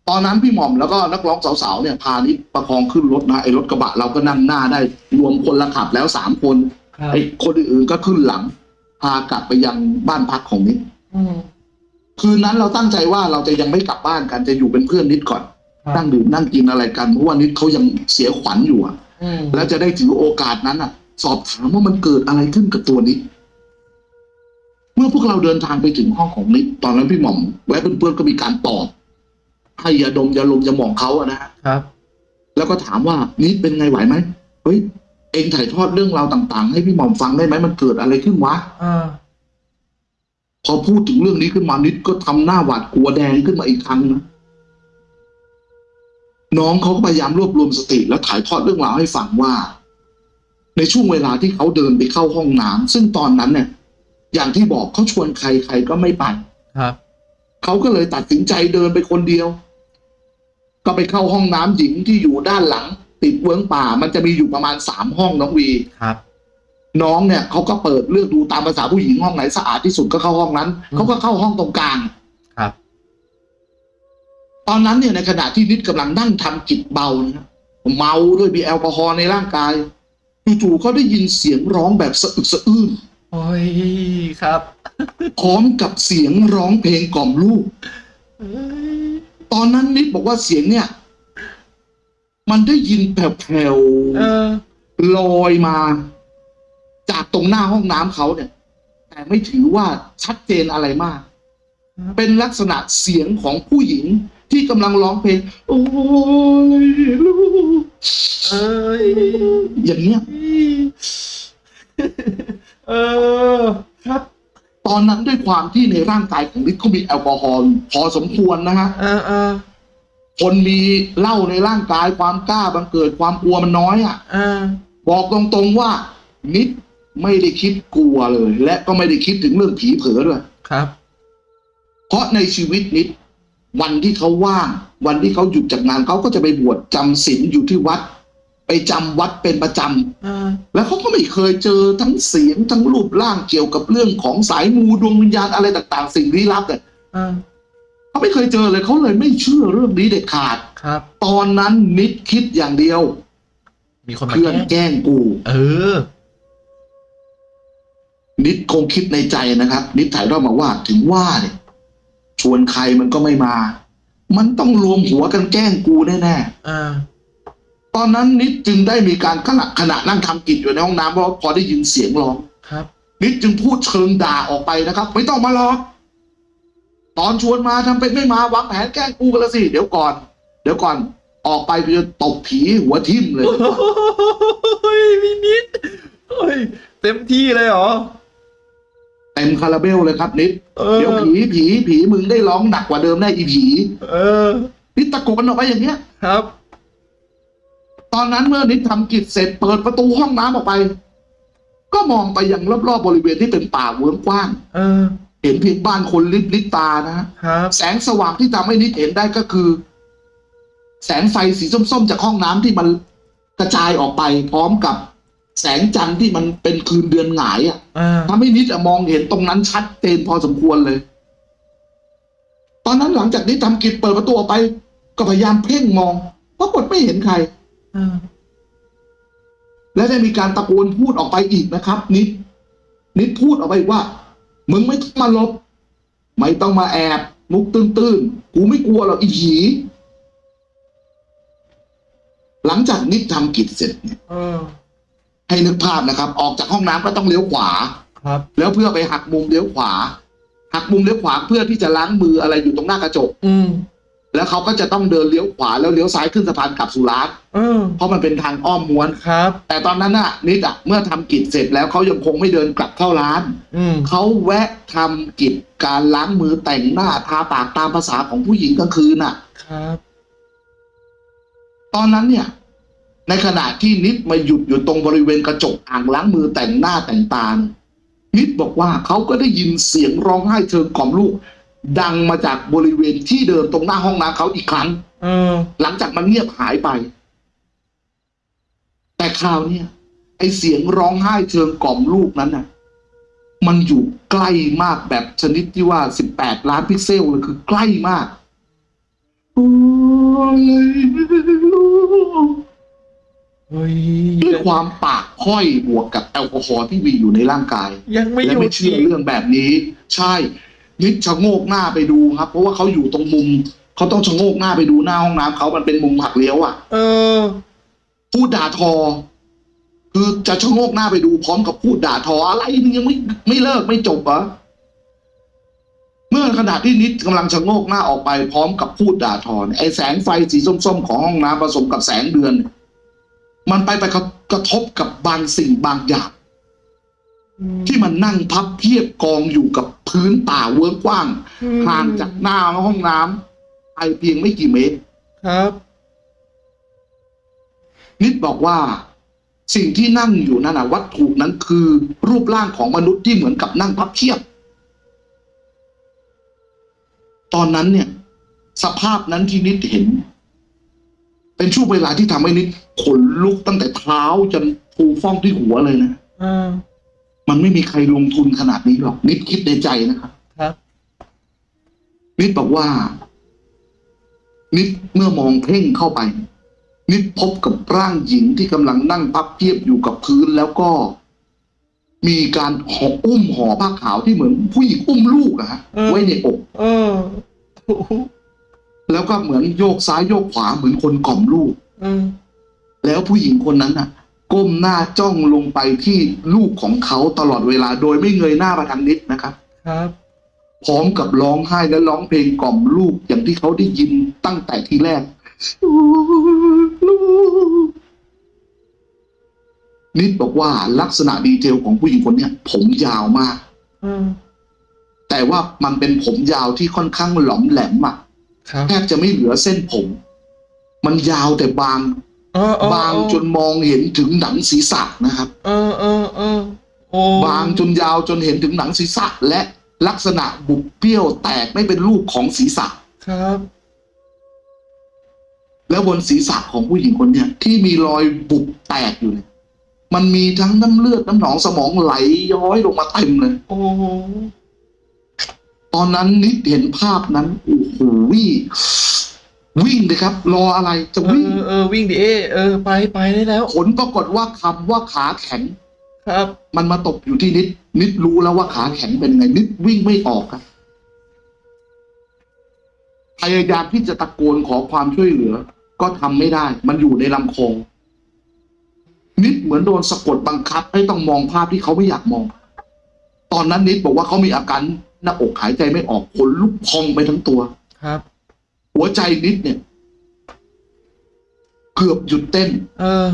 Speaker 2: ตอนนั้นพี่หม่อมแล้วก็นักร้องสาวๆเนี่ยพานิดประคองขึ้นรถนะไอ้รถกระบะเราก็นั่งหน้าได้ รวมคนละขับแล้วสามคน
Speaker 1: ครับ
Speaker 2: ไอ้คนอื่นๆก็ขึ้นหลัง พากลับไปยังบ้านพักของนิด
Speaker 1: อืม
Speaker 2: คืนนั้นเราตั้งใจว่าเราจะยังไม่กลับบ้านกันจะอยู่เป็นเพื่อนนิดก่อน
Speaker 1: ครับ
Speaker 2: นั่งดื่มนั่งกินอะไรกันเพราะว่านิดเขายังเสียขวัญอยู่อะ
Speaker 1: อืม
Speaker 2: แล้วจะได้ถือโอกาสนั้นอะ สอบถามว่ามันเกิดอะไรขึ้นกับตัวนิดเมื่อพวกเราเดินทางไปถึงห้องของนิดตอนนั้นพี่หม่อมและเพื่อนๆก็มีการตอบให้ยาดมยาลมยาหมองเขาอะนะฮะ
Speaker 1: ครับ
Speaker 2: แล้วก็ถามว่านิดเป็นไงไหวไหมเฮ้ยเองถ่ายทอดเรื่องราวต่าง ๆ ให้พี่หม่อมฟังได้ไหมมันเกิดอะไรขึ้นวะ
Speaker 1: อ่า
Speaker 2: พอพูดถึงเรื่องนี้ขึ้นมานิดก็ทำหน้าหวาดกลัวแดงขึ้นมาอีกครั้งนะน้องเขาก็พยายามรวบรวมสติแล้วถ่ายทอดเรื่องราวให้ฟังว่า ในช่วงเวลาที่เขาเดินไปเข้าห้องน้ำซึ่งตอนนั้นเนี่ยอย่างที่บอกเขาชวนใครใครก็ไม่ไป
Speaker 1: ครับ
Speaker 2: เขาก็เลยตัดสินใจเดินไปคนเดียว ก็ไปเข้าห้องน้ำหญิงที่อยู่ด้านหลัง ติดเวิ้งป่า มันจะมีอยู่ประมาณสามห้องน้องวี
Speaker 1: ครับ
Speaker 2: น้องเนี่ยเขาก็เปิดเลือกดูตามภาษาผู้หญิงห้องไหนสะอาดที่สุดก็เข้าห้องนั้น
Speaker 1: อืม
Speaker 2: เขาก็เข้าห้องตรงกลาง
Speaker 1: ครับ
Speaker 2: ตอนนั้นเนี่ยในขณะที่นิดกำลังนั่งทำกิจเบานะเมาด้วยมีแอลกอฮอล์ในร่างกายจู่ๆเขาได้ยินเสียงร้องแบบสะอึกสะอื้น
Speaker 1: โอ้ยครับ
Speaker 2: พร้อมกับเสียงร้องเพลงกล่อมลูก
Speaker 1: เอ้ย
Speaker 2: ตอนนั้นนิดบอกว่าเสียงเนี่ย มันได้ยินแผ่ว
Speaker 1: เออ
Speaker 2: ๆลอยมาจาก ตรงหน้าห้องน้ำเขาเนี่ย แต่ไม่ถือว่าชัดเจนอะไรมาก
Speaker 1: ครับ
Speaker 2: เป็นลักษณะเสียงของผู้หญิงที่กำลังร้องเพลง โอ้ยลูก
Speaker 1: เอ้ย
Speaker 2: อย่างเงี้ย
Speaker 1: เออครับ
Speaker 2: ตอนนั้นด้วยความที่ในร่างกายของนิดเขามีแอลกอฮอล์พอสมควรนะฮะ
Speaker 1: เออเออ
Speaker 2: คนมีเหล้าในร่างกายความกล้าบังเกิดความกลัวมันน้อยอะ
Speaker 1: เออ
Speaker 2: บอกตรงๆว่านิด ไม่ได้คิดกลัวเลย และก็ไม่ได้คิดถึงเรื่องผีเผลอด้วย
Speaker 1: ครับ
Speaker 2: เพราะในชีวิตนิด วันที่เขาว่าง วันที่เขาหยุดจากงานเขาก็จะไปบวชจำศีลอยู่ที่วัด ไปจำวัดเป็นประจำ
Speaker 1: เออ
Speaker 2: แล้วเขาก็ไม่เคยเจอทั้งเสียงทั้งรูปร่างเกี่ยวกับเรื่องของสายมูดวงวิญญาณอะไรต่าง ๆ สิ่งลี้ลับเนี่ย
Speaker 1: เออ
Speaker 2: เขาไม่เคยเจอเลยเขาเลยไม่เชื่อเรื่องนี้เด็ดขาด
Speaker 1: ครับ
Speaker 2: ตอนนั้นนิดคิดอย่างเดียว
Speaker 1: มีคนมา
Speaker 2: เพื่อน
Speaker 1: แกล้ง
Speaker 2: แกล้งกู
Speaker 1: เออ
Speaker 2: นิดคงคิดในใจนะครับ นิดถ่ายทอดมาว่าถึงว่าเนี่ยชวนใครมันก็ไม่มา มันต้องรวมหัวกันแกล้งกูแน่
Speaker 1: เออ
Speaker 2: ๆตอนนั้นนิดจึงได้มีการขณะขณะนั่งทำกิจอยู่ในห้องน้ำเพราะพอได้ยินเสียงร้อง
Speaker 1: ครับ
Speaker 2: นิดจึงพูดเชิงด่าออกไปนะครับ ไม่ต้องมาหรอกตอนชวนมาทำเป็นไม่มาวางแผนแกล้งกูกันละสิเดี๋ยวก่อน เดี๋ยวก่อนออกไปกูจะตบผีหัวทิ่มเลย
Speaker 1: โอ้ยพี่นิดโอ้ยเต็มที่เลยเหรอ
Speaker 2: เต็ม คาราเบลเลยครับนิด
Speaker 1: เออ
Speaker 2: เดี๋ยวผีผีผีมึงได้ร้องหนักกว่าเดิมแน่อีผี
Speaker 1: เออ
Speaker 2: นิดตะโกนออกไปอย่างเงี้ย
Speaker 1: ครับ
Speaker 2: ตอนนั้นเมื่อนิดทำกิจเสร็จเปิดประตูห้องน้ำออกไป ก็มองไปยังรอบๆบริเวณที่เป็นป่าเวิ้งกว้าง
Speaker 1: เออ
Speaker 2: เห็นเพียงบ้านคนลิบลิบตานะฮะ
Speaker 1: ครับ
Speaker 2: แสงสว่างที่ทำให้นิดเห็นได้ก็คือ แสงไฟสีส้มๆ จากห้องน้ำที่มันกระจายออกไปพร้อมกับ แสงจันทร์ที่มันเป็นคืนเดือนหงายอะ
Speaker 1: เออ
Speaker 2: ทำให้นิดอะมองเห็นตรงนั้นชัดเจนพอสมควรเลย ตอนนั้นหลังจากนี้ทำกิจเปิดประตูออกไป ก็พยายามเพ่งมองปรากฏไม่เห็นใคร
Speaker 1: เออ
Speaker 2: และได้มีการตะโกนพูดออกไปอีกนะครับ นิด นิดพูดออกไปอีกว่า มึงไม่ต้องมาหลบ ไม่ต้องมาแอบ มุกตื้นๆ กูไม่กลัวหรอกอีผีหลังจากนิดทำกิจเสร็จเนี่ย
Speaker 1: เออ
Speaker 2: ให้นึกภาพนะครับ ออกจากห้องน้ำก็ต้องเลี้ยวขวา
Speaker 1: คครับ
Speaker 2: แล้วเพื่อไปหักมุมเลี้ยวขวา หักมุมเลี้ยวขวาเพื่อที่จะล้างมืออะไรอยู่ตรงหน้ากระจก
Speaker 1: อืม
Speaker 2: แล้วเขาก็จะต้องเดินเลี้ยวขวาแล้วเลี้ยวซ้ายขึ้นสะพานกลับสุราษฎร์
Speaker 1: เออ
Speaker 2: เพราะมันเป็นทางอ้อมม้วน
Speaker 1: ครับ
Speaker 2: แต่ตอนนั้นน่ะนิดอะเมื่อทำกิจเสร็จแล้วเขายังคงไม่เดินกลับเข้าร้าน
Speaker 1: อืม
Speaker 2: เขาแวะทำกิจการล้างมือแต่งหน้าทาปากตามภาษาของผู้หญิงกลางคืนน่ะ
Speaker 1: ครับ
Speaker 2: ตอนนั้นเนี่ย ในขณะที่นิดมาหยุดอยู่ตรงบริเวณกระจกอ่างล้างมือแต่งหน้าแต่งตาเนี่ยนิดบอกว่าเขาก็ได้ยินเสียงร้องไห้เชิงกล่อมลูก ดังมาจากบริเวณที่เดิมตรงหน้าห้องน้ำเขาอีกครั้ง
Speaker 1: เออ
Speaker 2: หลังจากมันเงียบหายไป แต่คราวเนี้ยไอเสียงร้องไห้เชิงกล่อมลูกนั้นน่ะ มันอยู่ใกล้มากแบบชนิดที่ว่าสิบแปดล้านพิกเซลเลยคือใกล้มากโอ้ยลูก
Speaker 1: เฮ้ย
Speaker 2: ด้วยความปากค่อยบวกกับแอลกอฮอล์ที่มีอยู่ในร่างกาย
Speaker 1: ยังไม่ห
Speaker 2: และ
Speaker 1: ยุ
Speaker 2: ไม่
Speaker 1: ด
Speaker 2: เชื่อ
Speaker 1: อีก
Speaker 2: เรื่องแบบนี้ ใช่นิดชะโงกหน้าไปดูครับ เพราะว่าเขาอยู่ตรงมุมเขาต้องชะโงกหน้าไปดูหน้าห้องน้ำเขามันเป็นมุมหักเลี้ยวอะ
Speaker 1: เออ
Speaker 2: พูดด่าทอ คือจะชะโงกหน้าไปดูพร้อมกับพูดด่าทออะไรนี่ยังไม่ไม่เลิกไม่จบเหรอเมื่อขณะที่นิดกำลังชะโงกหน้าออกไปพร้อมกับพูดด่าทอเนี่ยไอ้แสงไฟสีส้มๆของห้องน้ำผสมกับแสงเดือนเนี่ย มันไปไปกระทบกับบางสิ่งบางอย่าง ที่มันนั่งพับเพียบกองอยู่กับพื้นป่าเวิ้งกว้างห่างจากหน้าห้องน้ำไปเพียงไม่กี่เมตร
Speaker 1: ครับ
Speaker 2: นิดบอกว่า สิ่งที่นั่งอยู่นั่นนะวัตถุนั้นคือ รูปร่างของมนุษย์ที่เหมือนกับนั่งพับเพียบ ตอนนั้นเนี่ย สภาพนั้นที่นิดเห็น เป็นช่วงเวลาที่ทำให้นิดขนลุกตั้งแต่เท้าจนภูฟ้องที่หัวเลยนะ
Speaker 1: อ่า
Speaker 2: มันไม่มีใครลงทุนขนาดนี้หรอก นิดคิดในใจนะครับ
Speaker 1: ครับ
Speaker 2: นิดบอกว่า นิดเมื่อมองเพ่งเข้าไป นิดพบกับร่างหญิงที่กำลังนั่งพับเพียบอยู่กับพื้นแล้วก็ มีการห่ออุ้มห่อผ้าขาวที่เหมือนผู้หญิงอุ้มลูกอะฮะ
Speaker 1: เออ
Speaker 2: ไว้ในอก
Speaker 1: เออโอ้โห
Speaker 2: แล้วก็เหมือนโยกซ้ายโยกขวาเหมือนคนกล่อมลูก
Speaker 1: เออ
Speaker 2: แล้วผู้หญิงคนนั้นน่ะ ก้มหน้าจ้องลงไปที่ลูกของเขาตลอดเวลา โดยไม่เงยหน้ามาทางนิดนะครับ
Speaker 1: ครับ
Speaker 2: พร้อมกับร้องไห้และร้องเพลงกล่อมลูกอย่างที่เขาได้ยินตั้งแต่ทีแรกลูกนิดบอกว่าลักษณะดีเทลของผู้หญิงคนเนี้ยผมยาวมาก
Speaker 1: เออ
Speaker 2: แต่ว่ามันเป็นผมยาวที่ค่อนข้างหลอมแหลมอะ
Speaker 1: ครับ
Speaker 2: แทบจะไม่เหลือเส้นผม มันยาวแต่บาง
Speaker 1: เออเออบา
Speaker 2: งจนมองเห็นถึงหนังศีรษะนะครับ
Speaker 1: เออเออเออโอ้
Speaker 2: บางจนยาวจนเห็นถึงหนังศีรษะ และลักษณะบุบเปี้ยวแตกไม่เป็นรูปของศีรษะ
Speaker 1: ครับ
Speaker 2: แล้วบนศีรษะของผู้หญิงคนเนี้ยที่มีรอยบุบแตกอยู่เนี่ยมันมีทั้งน้ำเลือดน้ำหนองสมองไหลย้อยลงมาเต็มเลย
Speaker 1: โอ้
Speaker 2: ตอนนั้นนิดเห็นภาพนั้นโอ้โหวิ่งวิ่งเลยครับ รออะไรจะ
Speaker 1: เอ
Speaker 2: วิ่ง
Speaker 1: อเออวิ่งดิเอเออไปไปได้แล้ว
Speaker 2: ผลปรากฏว่าคำว่าขาแข็ง
Speaker 1: ครับ
Speaker 2: มันมาตกอยู่ที่นิด นิดรู้แล้วว่าขาแข็งเป็นไง นิดวิ่งไม่ออกครับพยายามที่จะตะโกนขอความช่วยเหลือ ก็ทำไม่ได้ มันอยู่ในลำคอนิดเหมือนโดนสะกดบังคับ ให้ต้องมองภาพที่เขาไม่อยากมอง ตอนนั้นนิดบอกว่าเขามีอาการ หน้าอกหายใจไม่ออกขนลุกพองไปทั้งตัว
Speaker 1: ครับ
Speaker 2: หัวใจนิดเนี่ย เกือบหยุดเต้น
Speaker 1: เออ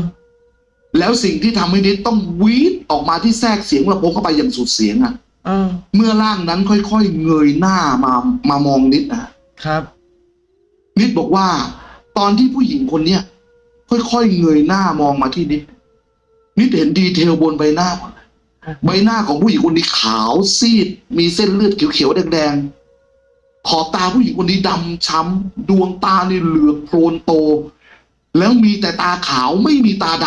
Speaker 2: แล้วสิ่งที่ทำให้นิดต้องวีดออกมาที่แทรกเสียงลำโพงเข้าไปอย่างสุดเสียงอะ
Speaker 1: เออ
Speaker 2: เมื่อร่างนั้นค่อยๆเงยหน้ามามามองนิดนะครับ นิดบอกว่า ตอนที่ผู้หญิงคนเนี้ยค่อยๆเงยหน้ามองมาที่นิด นิดเห็น detail บนใบหน้าหมดเลย ใบหน้าของผู้หญิงคนนี้ขาวซีด มีเส้นเลือดเขียวๆแดงๆขอบตาผู้หญิงคนนี้ดำช้ำดวงตานี่เหลือกโพลนโต แล้วมีแต่ตาขาวไม่มีตาด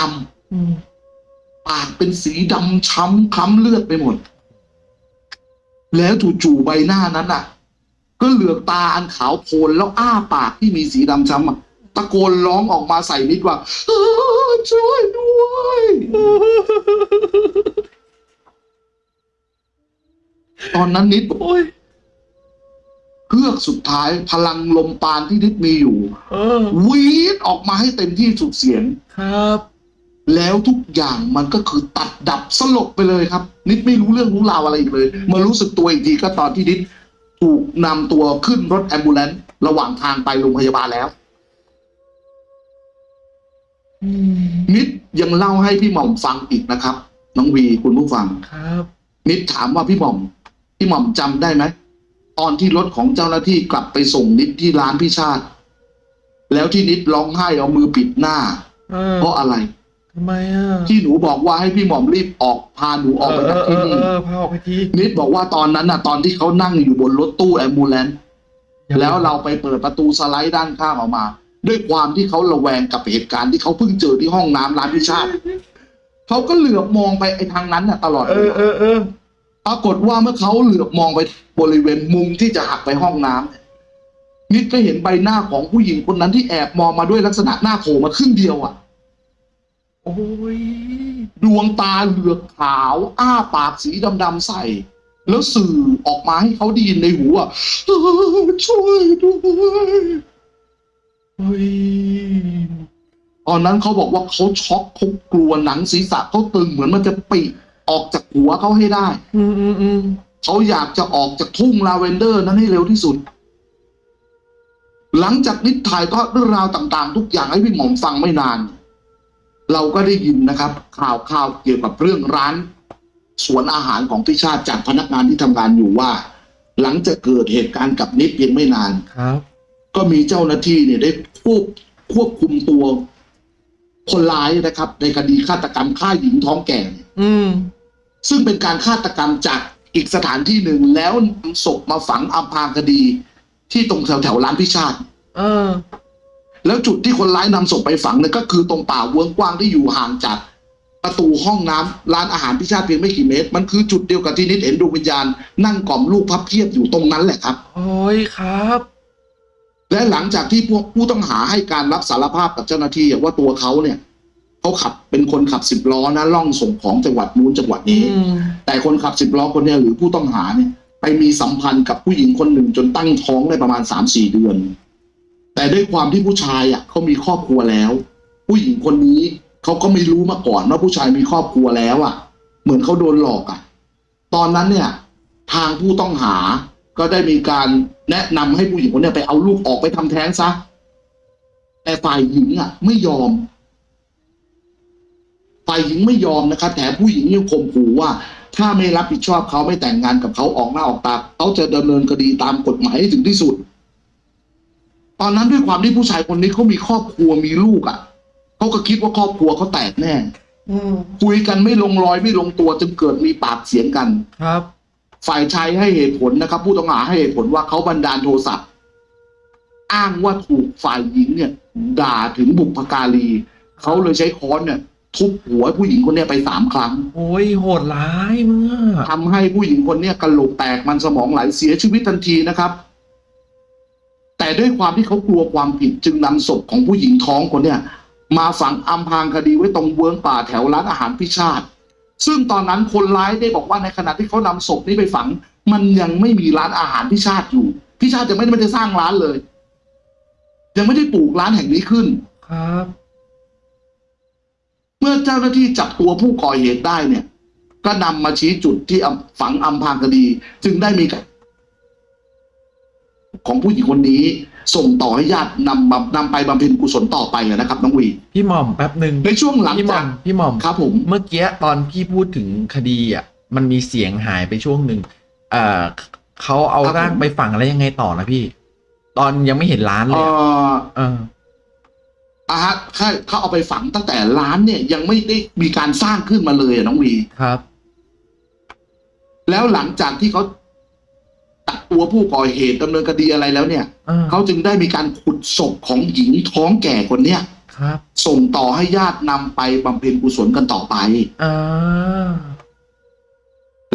Speaker 2: ำปากเป็นสีดำช้ำคล้ำเลือดไปหมด แล้วจู่ๆใบหน้านั้นอะ ก็เหลือกตาอันขาวโพลนแล้วอ้าปากที่มีสีดำช้ำอะตะโกนร้องออกมาใส่นิดว่าเออช่วยด้วย ตอนนั้นนิดบอก
Speaker 1: โอ้ย
Speaker 2: เพือกสุดท้ายพลังลมปานที่นิดมีอยู่
Speaker 1: เออ
Speaker 2: วีดออกมาให้เต็มที่สุดเสียง
Speaker 1: ครับ
Speaker 2: แล้วทุกอย่างมันก็คือตัดดับสลบไปเลยครับ นิดไม่รู้เรื่องรู้ราวอะไรอีกเลยมารู้สึกตัวอีกทีก็ตอนที่นิดถูกนำตัวขึ้นรถแอมบูเลนต์ระหว่างทางไปโรงพยาบาลแล้ว
Speaker 1: อืม
Speaker 2: นิดยังเล่าให้พี่หม่อมฟังอีกนะครับ น้องวีคุณผู้ฟัง
Speaker 1: ครับ
Speaker 2: นิดถามว่าพี่หม่อม พี่หม่อมจำได้ไหมตอนที่รถของเจ้าหน้าที่กลับไปส่งนิดที่ร้านพี่ชาติ แล้วที่นิดร้องไห้เอามือปิดหน้า
Speaker 1: เออ
Speaker 2: เพราะอะไร
Speaker 1: ทำไมอะ
Speaker 2: ที่หนูบอกว่าให้พี่หม่อมรีบออกพาหนูออกไป
Speaker 1: เอ
Speaker 2: จาก
Speaker 1: อเอ
Speaker 2: ที่
Speaker 1: อ
Speaker 2: นี่
Speaker 1: เออพาออกไปที
Speaker 2: นิดบอกว่าตอนนั้นน่ะ ตอนที่เขานั่งอยู่บนรถตู้แอมบูเลนต์แล้วเราไปเปิดประตูสไลด์ด้านข้างออกมา ด้วยความที่เขาระแวงกับเหตุการณ์ที่เขาเพิ่งเจอที่ห้องน้ำร้านพิชาติเขาก็เหลือบมองไปไอ้ทางนั้นน่ะ ตลอด
Speaker 1: เออเออเออ
Speaker 2: ปรากฏว่าเมื่อเขาเหลือบมองไปบริเวณมุมที่จะหักไปห้องน้ำเนี่ยนิดก็เห็นใบหน้าของผู้หญิงคนนั้นที่แอบมองมาด้วยลักษณะหน้าโผล่มาครึ่งเดียวอะ
Speaker 1: โอ้ย
Speaker 2: ดวงตาเหลือกขาว อ้าปากสีดำๆใสแล้วสื่อออกมาให้เขาได้ยินในหูอะช่วยด้วย
Speaker 1: เฮ้ย
Speaker 2: ตอนนั้นเขาบอกว่าเขาช็อกเขากลัวหนังศีรษะเขาตึงเหมือนมันจะปิ ออกจากหัวเขาให้ได้
Speaker 1: อืมอืมอืม
Speaker 2: เขาอยากจะออกจากทุ่งลาเวนเดอร์นั้นให้เร็วที่สุด หลังจากนิดถ่ายทอดเรื่องราวต่างๆ ทุกอย่างให้พี่หม่อมฟังไม่นาน เราก็ได้ยินนะครับ ข่าวข่าวเกี่ยวกับเรื่องร้านสวนอาหารของพี่ชาติจากพนักงานที่ทำงานอยู่ว่า หลังจากเกิดเหตุการณ์กับนิดเพียงไม่นาน
Speaker 1: ครับ
Speaker 2: ก็มีเจ้าหน้าที่เนี่ยได้ควบควบคุมตัวคนร้ายนะครับ ในคดีฆาตกรรมฆ่าหญิงท้องแก่เนี่ย
Speaker 1: อืม
Speaker 2: ซึ่งเป็นการฆาตกรรมจากอีกสถานที่หนึ่งแล้วนำศพมาฝังอำพรางคดี ที่ตรงแถวแถวๆร้านพิชาติ
Speaker 1: เออ
Speaker 2: แล้วจุดที่คนร้ายนำศพไปฝังเนี่ยก็คือตรงป่าเวิ้งกว้างที่อยู่ห่างจากประตูห้องน้ำร้านอาหารพิชาติเพียงไม่กี่เมตร มันคือจุดเดียวกับที่นิดเห็นดวงวิญญาณนั่งกล่อมลูกพับเพียบอยู่ตรงนั้นแหละครับ
Speaker 1: โอ้ยครับ
Speaker 2: และหลังจากที่พวกผู้ต้องหาให้การรับสารภาพกับเจ้าหน้าที่ว่าตัวเขาเนี่ย เขาขับเป็นคนขับสิบล้อนะล่องส่งของจังหวัดนู้นจังหวัด
Speaker 1: อื
Speaker 2: นี้
Speaker 1: ม
Speaker 2: แต่คนขับสิบล้อคนเนี้ยหรือผู้ต้องหาเนี่ยไปมีสัมพันธ์กับผู้หญิงคนหนึ่งจนตั้งท้องได้ประมาณสามสี่เดือน แต่ด้วยความที่ผู้ชายอะเขามีครอบครัวแล้ว ผู้หญิงคนนี้เขาก็ไม่รู้มาก่อนว่าผู้ชายมีครอบครัวแล้วอะ เหมือนเขาโดนหลอกอะ ตอนนั้นเนี่ยทางผู้ต้องหาก็ได้มีการแนะนำให้ผู้หญิงคนเนี้ยไปเอาลูกออกไปทำแท้งซะแต่ฝ่ายหญิงอะ ไม่ยอม ฝ่ายหญิงไม่ยอมนะครับแถมผู้หญิงยังข่มขู่ว่า ถ้าไม่รับผิดชอบเขาไม่แต่งงานกับเขาออกหน้าออกตาเขาจะดำเนินคดีตามกฎหมายให้ถึงที่สุด ตอนนั้นด้วยความที่ผู้ชายคนนี้เขามีครอบครัวมีลูกอะเขาก็คิดว่าครอบครัวเขาแตกแน่
Speaker 1: อืม
Speaker 2: คุยกันไม่ลงรอยไม่ลงตัวจนเกิดมีปากเสียงกัน
Speaker 1: ครับ
Speaker 2: ฝ่ายชายให้เหตุผลนะครับ ผู้ต้องหาให้เหตุผลว่าเขาบันดาลโทสะอ้างว่าถูกฝ่ายหญิงเนี่ย ด่าถึงบุพการีเขาเลยใช้ค้อนเนี่ย ทุบหัวผู้หญิงคนเนี้ยไปสามครั้ง
Speaker 1: โอ้ยโหดร้ายเมื่อ
Speaker 2: ทำให้ผู้หญิงคนเนี้ยกระโหลกแตกมันสมองไหลเสียชีวิตทันทีนะครับ แต่ด้วยความที่เขากลัวความผิดจึงนำศพของผู้หญิงท้องคนเนี้ยมาฝังอำพรางคดีไว้ตรงเวิ้งป่าแถวร้านอาหารพิชาติ ซึ่งตอนนั้นคนร้ายได้บอกว่าในขณะที่เขานำศพนี้ไปฝัง มันยังไม่มีร้านอาหารพิชาติอยู่พิชาติยังไม่ได้ไม่ได้สร้างร้านเลย ยังไม่ได้ปลูกร้านแห่งนี้ขึ้น
Speaker 1: ครับ
Speaker 2: เมื่อเจ้าหน้าที่จับตัวผู้ก่อเหตุได้เนี่ย ก็นำมาชี้จุดที่อำฝังอำพรางคดี จึงได้มีการของผู้หญิงคนนี้ ส่งต่อให้ญาตินำมานำไปบำเพ็ญกุศลต่อไปอะนะครับน้องวี
Speaker 1: พี่หม่อมแป๊บหนึ่ง
Speaker 2: ในช่วงหลัง
Speaker 1: พี่หม่
Speaker 2: จา
Speaker 1: อกมพี่หม่อม
Speaker 2: ครับผม
Speaker 1: เมื่อกี้ตอนพี่พูดถึงคดีอะ มันมีเสียงหายไปช่วงหนึ่งเอ่อเขาเอาร่างไปฝังแล้วยังไงต่อนะพี่ ตอนยังไม่เห็นร้านเล
Speaker 2: เอ่
Speaker 1: ยอะ
Speaker 2: อ
Speaker 1: เออ
Speaker 2: อาฮะเขาเขาเอาไปฝังตั้งแต่ร้านเนี่ยยังไม่ได้มีการสร้างขึ้นมาเลยอะน้องวี
Speaker 1: ครับ
Speaker 2: แล้วหลังจากที่เขาตัดตัวผู้ก่อเหตุดำเนินคดีอะไรแล้วเนี่ย
Speaker 1: เออ
Speaker 2: เขาจึงได้มีการขุดศพของหญิงท้องแก่คนเนี้ย
Speaker 1: ครับ
Speaker 2: ส่งต่อให้ญาตินำไปบำเพ็ญกุศลกันต่อไป
Speaker 1: อ่า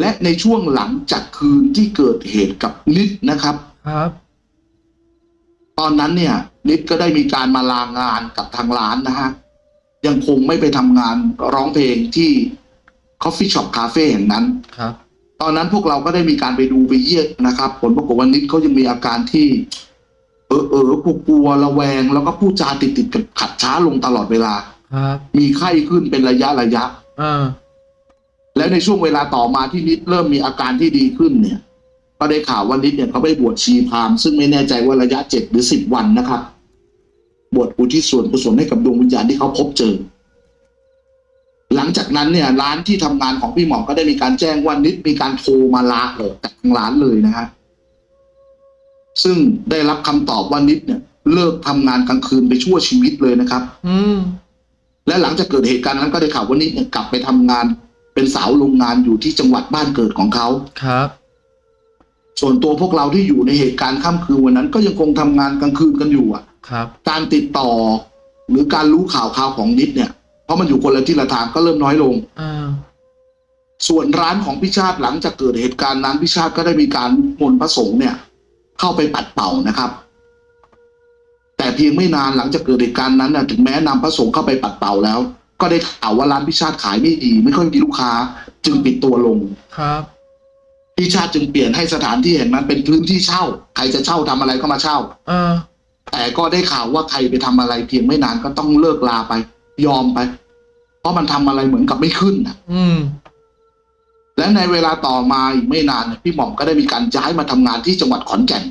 Speaker 2: และในช่วงหลังจากคืนที่เกิดเหตุกับนิดนะครับ
Speaker 1: ครับ
Speaker 2: ตอนนั้นเนี่ย นิดก็ได้มีการมาลางานกับทางร้านนะฮะ ยังคงไม่ไปทำงานร้องเพลงที่ Coffee Shop Cafe แห่งนั้น
Speaker 1: ครับ
Speaker 2: ตอนนั้นพวกเราก็ได้มีการไปดูไปเยี่ยมนะครับ ผลปรากฏว่านิดเขายังมีอาการที่ เออเออกลัวกลัวระแวง แล้วก็พูดจาติดติดๆกับขัดช้าลงตลอดเวลา
Speaker 1: ครับ
Speaker 2: มีไข้ขึ้นเป็นระยะระยะ
Speaker 1: เออ
Speaker 2: แล้วในช่วงเวลาต่อมาที่นิดเริ่มมีอาการที่ดีขึ้นเนี่ย ก็ได้ข่าวว่านิดเนี่ยเขาไปบวชชีพราหมณ์ซึ่งไม่แน่ใจว่าระยะเจ็ดหรือสิบวันนะครับบวชอุทิศส่วนกุศลให้กับดวงวิญญาณที่เขาพบเจอ หลังจากนั้นเนี่ย ร้านที่ทำงานของพี่หมอก็ได้มีการแจ้งว่านิดมีการโทรมาลาออกจากทางร้านเลยนะฮะซึ่งได้รับคำตอบว่านิดเนี่ย เลิกทำงานกลางคืนไปชั่วชีวิตเลยนะครับ
Speaker 1: อืม
Speaker 2: และหลังจากเกิดเหตุการณ์นั้นก็ได้ข่าวว่านิดเนี่ยกลับไปทำงานเป็นสาวโรงงานอยู่ที่จังหวัดบ้านเกิดของเขา
Speaker 1: ครับ
Speaker 2: ส่วนตัวพวกเราที่อยู่ในเหตุการณ์ค่ำคืนวันนั้น ก็ยังคงทำงานกลางคืนกันอยู่อะ
Speaker 1: ครับ
Speaker 2: การติดต่อ หรือการรู้ข่าวข่าวของนิดเนี่ย เพราะมันอยู่คนละที่ละทางก็เริ่มน้อยลง
Speaker 1: อ่า
Speaker 2: ส่วนร้านของพิชาติหลังจากเกิดเหตุการณ์นั้นพิชาติก็ได้มีการมนต์พระสงฆ์เนี่ย เข้าไปปัดเป่านะครับ แต่เพียงไม่นานหลังจากเกิดเหตุการณ์นั้นน่ะถึงแม้นำพระสงฆ์เข้าไปปัดเป่าแล้ว ก็ได้ข่าวว่าร้านพิชาติขายไม่ดี ไม่ค่อยมีลูกค้า จึงปิดตัวลง
Speaker 1: ครับ
Speaker 2: พิชาติจึงเปลี่ยนให้สถานที่แห่งนั้นเป็นพื้นที่เช่า ใครจะเช่าทำอะไรก็มาเช่า
Speaker 1: เออ
Speaker 2: แต่ก็ได้ข่าวว่าใครไปทำอะไรเพียงไม่นานก็ต้องเลิกลาไป ยอมไป เพราะมันทำอะไรเหมือนกับไม่ขึ้นน่ะ
Speaker 1: อืม
Speaker 2: และในเวลาต่อมาอีกไม่นานเนี่ยพี่หม่อมก็ได้มีการย้ายมาทำงานที่จังหวัดขอนแก่น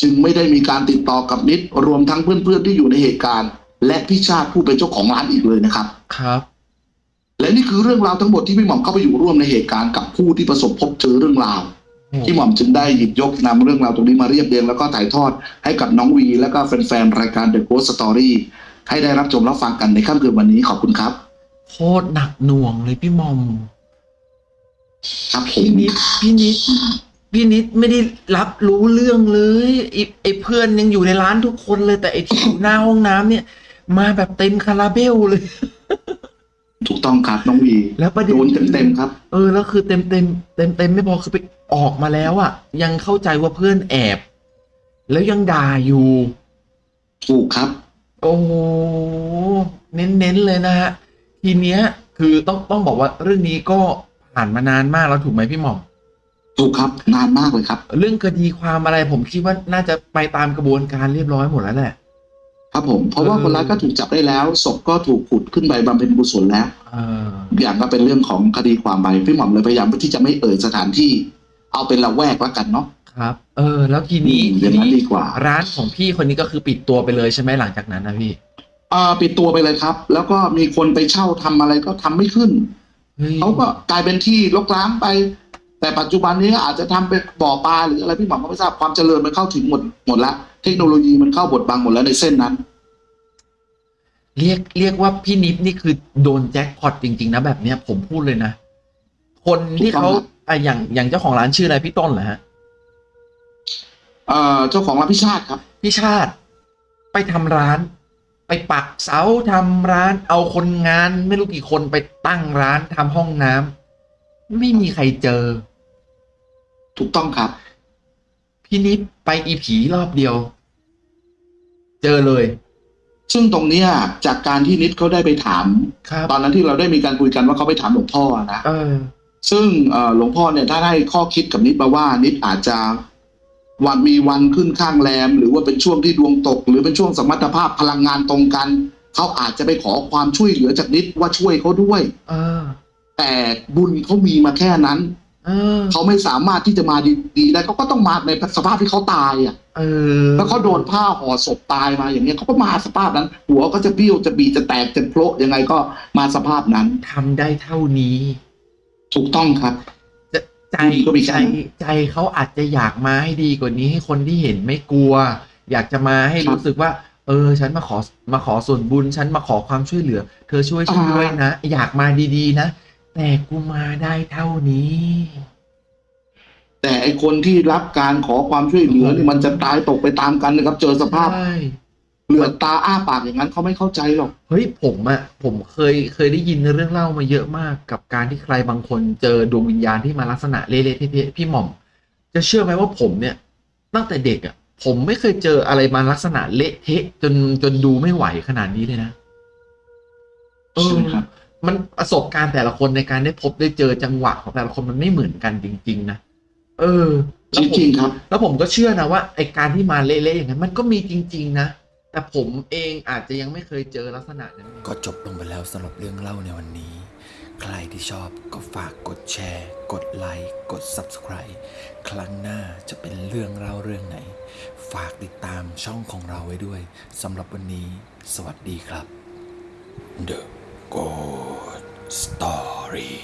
Speaker 2: จึงไม่ได้มีการติดต่อกับนิดรวมทั้งเพื่อนๆที่อยู่ในเหตุการณ์ และพี่ชาติผู้เป็นเจ้าของร้านอีกเลยนะครับ
Speaker 1: ครับ
Speaker 2: และนี่คือเรื่องราวทั้งหมดที่พี่หม่อมเข้าไปอยู่ร่วมในเหตุการณ์กับผู้ที่ประสบพบเจอเรื่องราว
Speaker 1: โอ้
Speaker 2: พี่หม่อมจึงได้หยิบยกนำเรื่องราวตรงนี้มาเรียบเรียงแล้วก็ถ่ายทอดให้กับน้องวี และก็แฟนๆรายการ The Ghost Story ให้ได้รับชมรับฟังกันในค่ำคืนวันนี้ขอบคุณครับ
Speaker 1: โคตรหนักหน่วงเลยพี่มอม
Speaker 2: ครับผ
Speaker 1: พี่
Speaker 2: ม
Speaker 1: นิดพี่นิดพี่นิดไม่ได้รับรู้เรื่องเลยไอ้ไอ้เพื่อนยังอยู่ในร้านทุกคนเลย แต่ไอ้ที่อยู่หน้าห้องน้ำเนี่ย มาแบบเต็มคาราเบลเลย
Speaker 2: ถูกต้องครับน้องวี
Speaker 1: แล้วประเด็น
Speaker 2: โดนเต็มๆครับ
Speaker 1: เออแล้วคือเต็มเต็มเต็มเต็มๆไม่พอคือไปออกมาแล้วอะ่ะ ยังเข้าใจว่าเพื่อนแอบ แล้วยังด่าอยู่
Speaker 2: ถูกครับ
Speaker 1: โอ้โหเน้นๆเลยนะฮะทีเนี้ย คือต้องต้องบอกว่าเรื่องนี้ก็ผ่านมานานมากแล้วถูกไหมพี่หม่อม
Speaker 2: ถูกครับนานมากเลยครับ
Speaker 1: เรื่องคดีความอะไรผมคิดว่าน่าจะไปตามกระบวนการเรียบร้อยหมดแล้วแหละ
Speaker 2: ครับผมเพราะว่า
Speaker 1: เออ
Speaker 2: คนร้ายก็ถูกจับได้แล้วศพก็ถูกขุดขึ้นไปบำเพ็ญกุศลแล้ว
Speaker 1: เออ
Speaker 2: อย่างก็เป็นเรื่องของคดีความไปพี่หม่อมเลยพยายามที่จะไม่เอ่ยสถานที่ เอาเป็นละแวกแล้วกันเนาะ
Speaker 1: ครับ เออ แล้วทีนี้
Speaker 2: อืมอ
Speaker 1: ที
Speaker 2: ย่างนั้น
Speaker 1: นี้
Speaker 2: ดีกว่า
Speaker 1: ร้านของพี่คนนี้ก็คือปิดตัวไปเลยใช่ไหมหลังจากนั้นนะพี่
Speaker 2: อ่าปิดตัวไปเลยครับ แล้วก็มีคนไปเช่าทำอะไรก็ทำไม่ขึ้น
Speaker 1: เฮ้ย
Speaker 2: เขาก็กลายเป็นที่รกร้างไป แต่ปัจจุบันนี้อาจจะทำเป็นบ่อปลาหรืออะไรพี่หม่อมก็ไม่ทราบความเจริญมันเข้าถึงหมดหมดละเทคโนโลยีมันเข้าบทบังหมดแล้วในเส้นนั้น
Speaker 1: เรียกเรียกว่าพี่นิดนี่คือโดนแจ็คพอตจริง ๆ นะแบบเนี้ยผมพูดเลยนะ คนที่เขา
Speaker 2: ถูกต้องครับ
Speaker 1: อะอย่างอย่างเจ้าของร้านชื่ออะไรพี่ต้นเหรอฮะ
Speaker 2: เอ่อเจ้าของร้านพิชาติครับ
Speaker 1: พี่ชาติ ไปทำร้าน ไปปักเสาทำร้าน เอาคนงาน ไม่รู้กี่คนไปตั้งร้านทำห้องน้ำไม่มีใครเจอ
Speaker 2: ถูกต้องครับ
Speaker 1: พี่นิดไปอีผีรอบเดียว เจอเลย
Speaker 2: ซึ่งตรงเนี้ย จากการที่นิดเขาได้ไปถาม
Speaker 1: ครับ
Speaker 2: ตอนนั้นที่เราได้มีการคุยกันว่าเขาไปถามหลวงพ่อนะ
Speaker 1: เออ
Speaker 2: ซึ่งเอ่อหลวงพ่อเนี่ยถ้าได้ข้อคิดกับนิดมาว่า นิดอาจจะวันมีวันขึ้นข้างแรม หรือว่าเป็นช่วงที่ดวงตก หรือเป็นช่วงสมรรถภาพพลังงานตรงกันเขาอาจจะไปขอความช่วยเหลือจากนิดว่าช่วยเขาด้วย
Speaker 1: เออ
Speaker 2: แต่บุญเขามีมาแค่นั้น
Speaker 1: เออ
Speaker 2: เขาไม่สามารถที่จะมาดีๆได้เขาก็ต้องมาในสภาพที่เขาตายอะ
Speaker 1: เออ
Speaker 2: แล้วเขาโดนผ้าห่อศพตายมาอย่างเงี้ยเขาก็มาสภาพนั้น หัวก็จะเบี้ยวจะบีจะแตกจะโผล่ยังไงก็มาสภาพนั้น
Speaker 1: ทำได้เท่านี้
Speaker 2: ถูกต้องครับ
Speaker 1: จะใจ
Speaker 2: ก็มี
Speaker 1: ใจ
Speaker 2: การ
Speaker 1: ใจเขาอาจจะอยากมาให้ดีกว่านี้ให้คนที่เห็นไม่กลัว อยากจะมาให้
Speaker 2: ครับ
Speaker 1: รู้สึกว่า เออ ฉันมาขอมาขอส่วนบุญฉันมาขอความช่วยเหลือ เธอช่วยฉัน
Speaker 2: อ่า
Speaker 1: ด้วยนะอยากมาดีๆนะ แต่กูมาได้เท่านี้
Speaker 2: แต่ไอคนที่รับการขอความช่วยเหลือนี่มันจะตายตกไปตามกันนะครับ เจอสภาพ
Speaker 1: ใช่
Speaker 2: เหลือกตาอ้าปากอย่างนั้นเขาไม่เข้าใจหรอก
Speaker 1: เฮ้ยผมอะผมเคยเคยได้ยินเรื่องเล่ามาเยอะมากกับการที่ใครบางคนเจอดวงวิญญาณที่มาลักษณะเละๆเทะๆพี่หม่อม จะเชื่อไหมว่าผมเนี่ย ตั้งแต่เด็กอะผมไม่เคยเจออะไรมาลักษณะเละเทะจนจนดูไม่ไหวขนาดนี้เลยนะเอ
Speaker 2: ใช่
Speaker 1: อ
Speaker 2: ไหมครับ
Speaker 1: มันประสบการณ์แต่ละคนในการได้พบได้เจอจังหวะของแต่ละคนมันไม่เหมือนกันจริง ๆ นะเออ
Speaker 2: จริงๆครับ
Speaker 1: แล้วผมก็เชื่อนะว่าไอการที่มาเละๆอย่างนั้นมันก็มีจริง ๆ นะ แต่ผมเองอาจจะยังไม่เคยเจอลักษณะนั้น
Speaker 3: ก็จบลงไปแล้วสำหรับเรื่องเล่าในวันนี้ ใครที่ชอบก็ฝากกดแชร์ กดไลค์ กด Subscribe ครั้งหน้าจะเป็นเรื่องเล่าเรื่องไหน ฝากติดตามช่องของเราไว้ด้วยสำหรับวันนี้ สวัสดีครับ The Good Story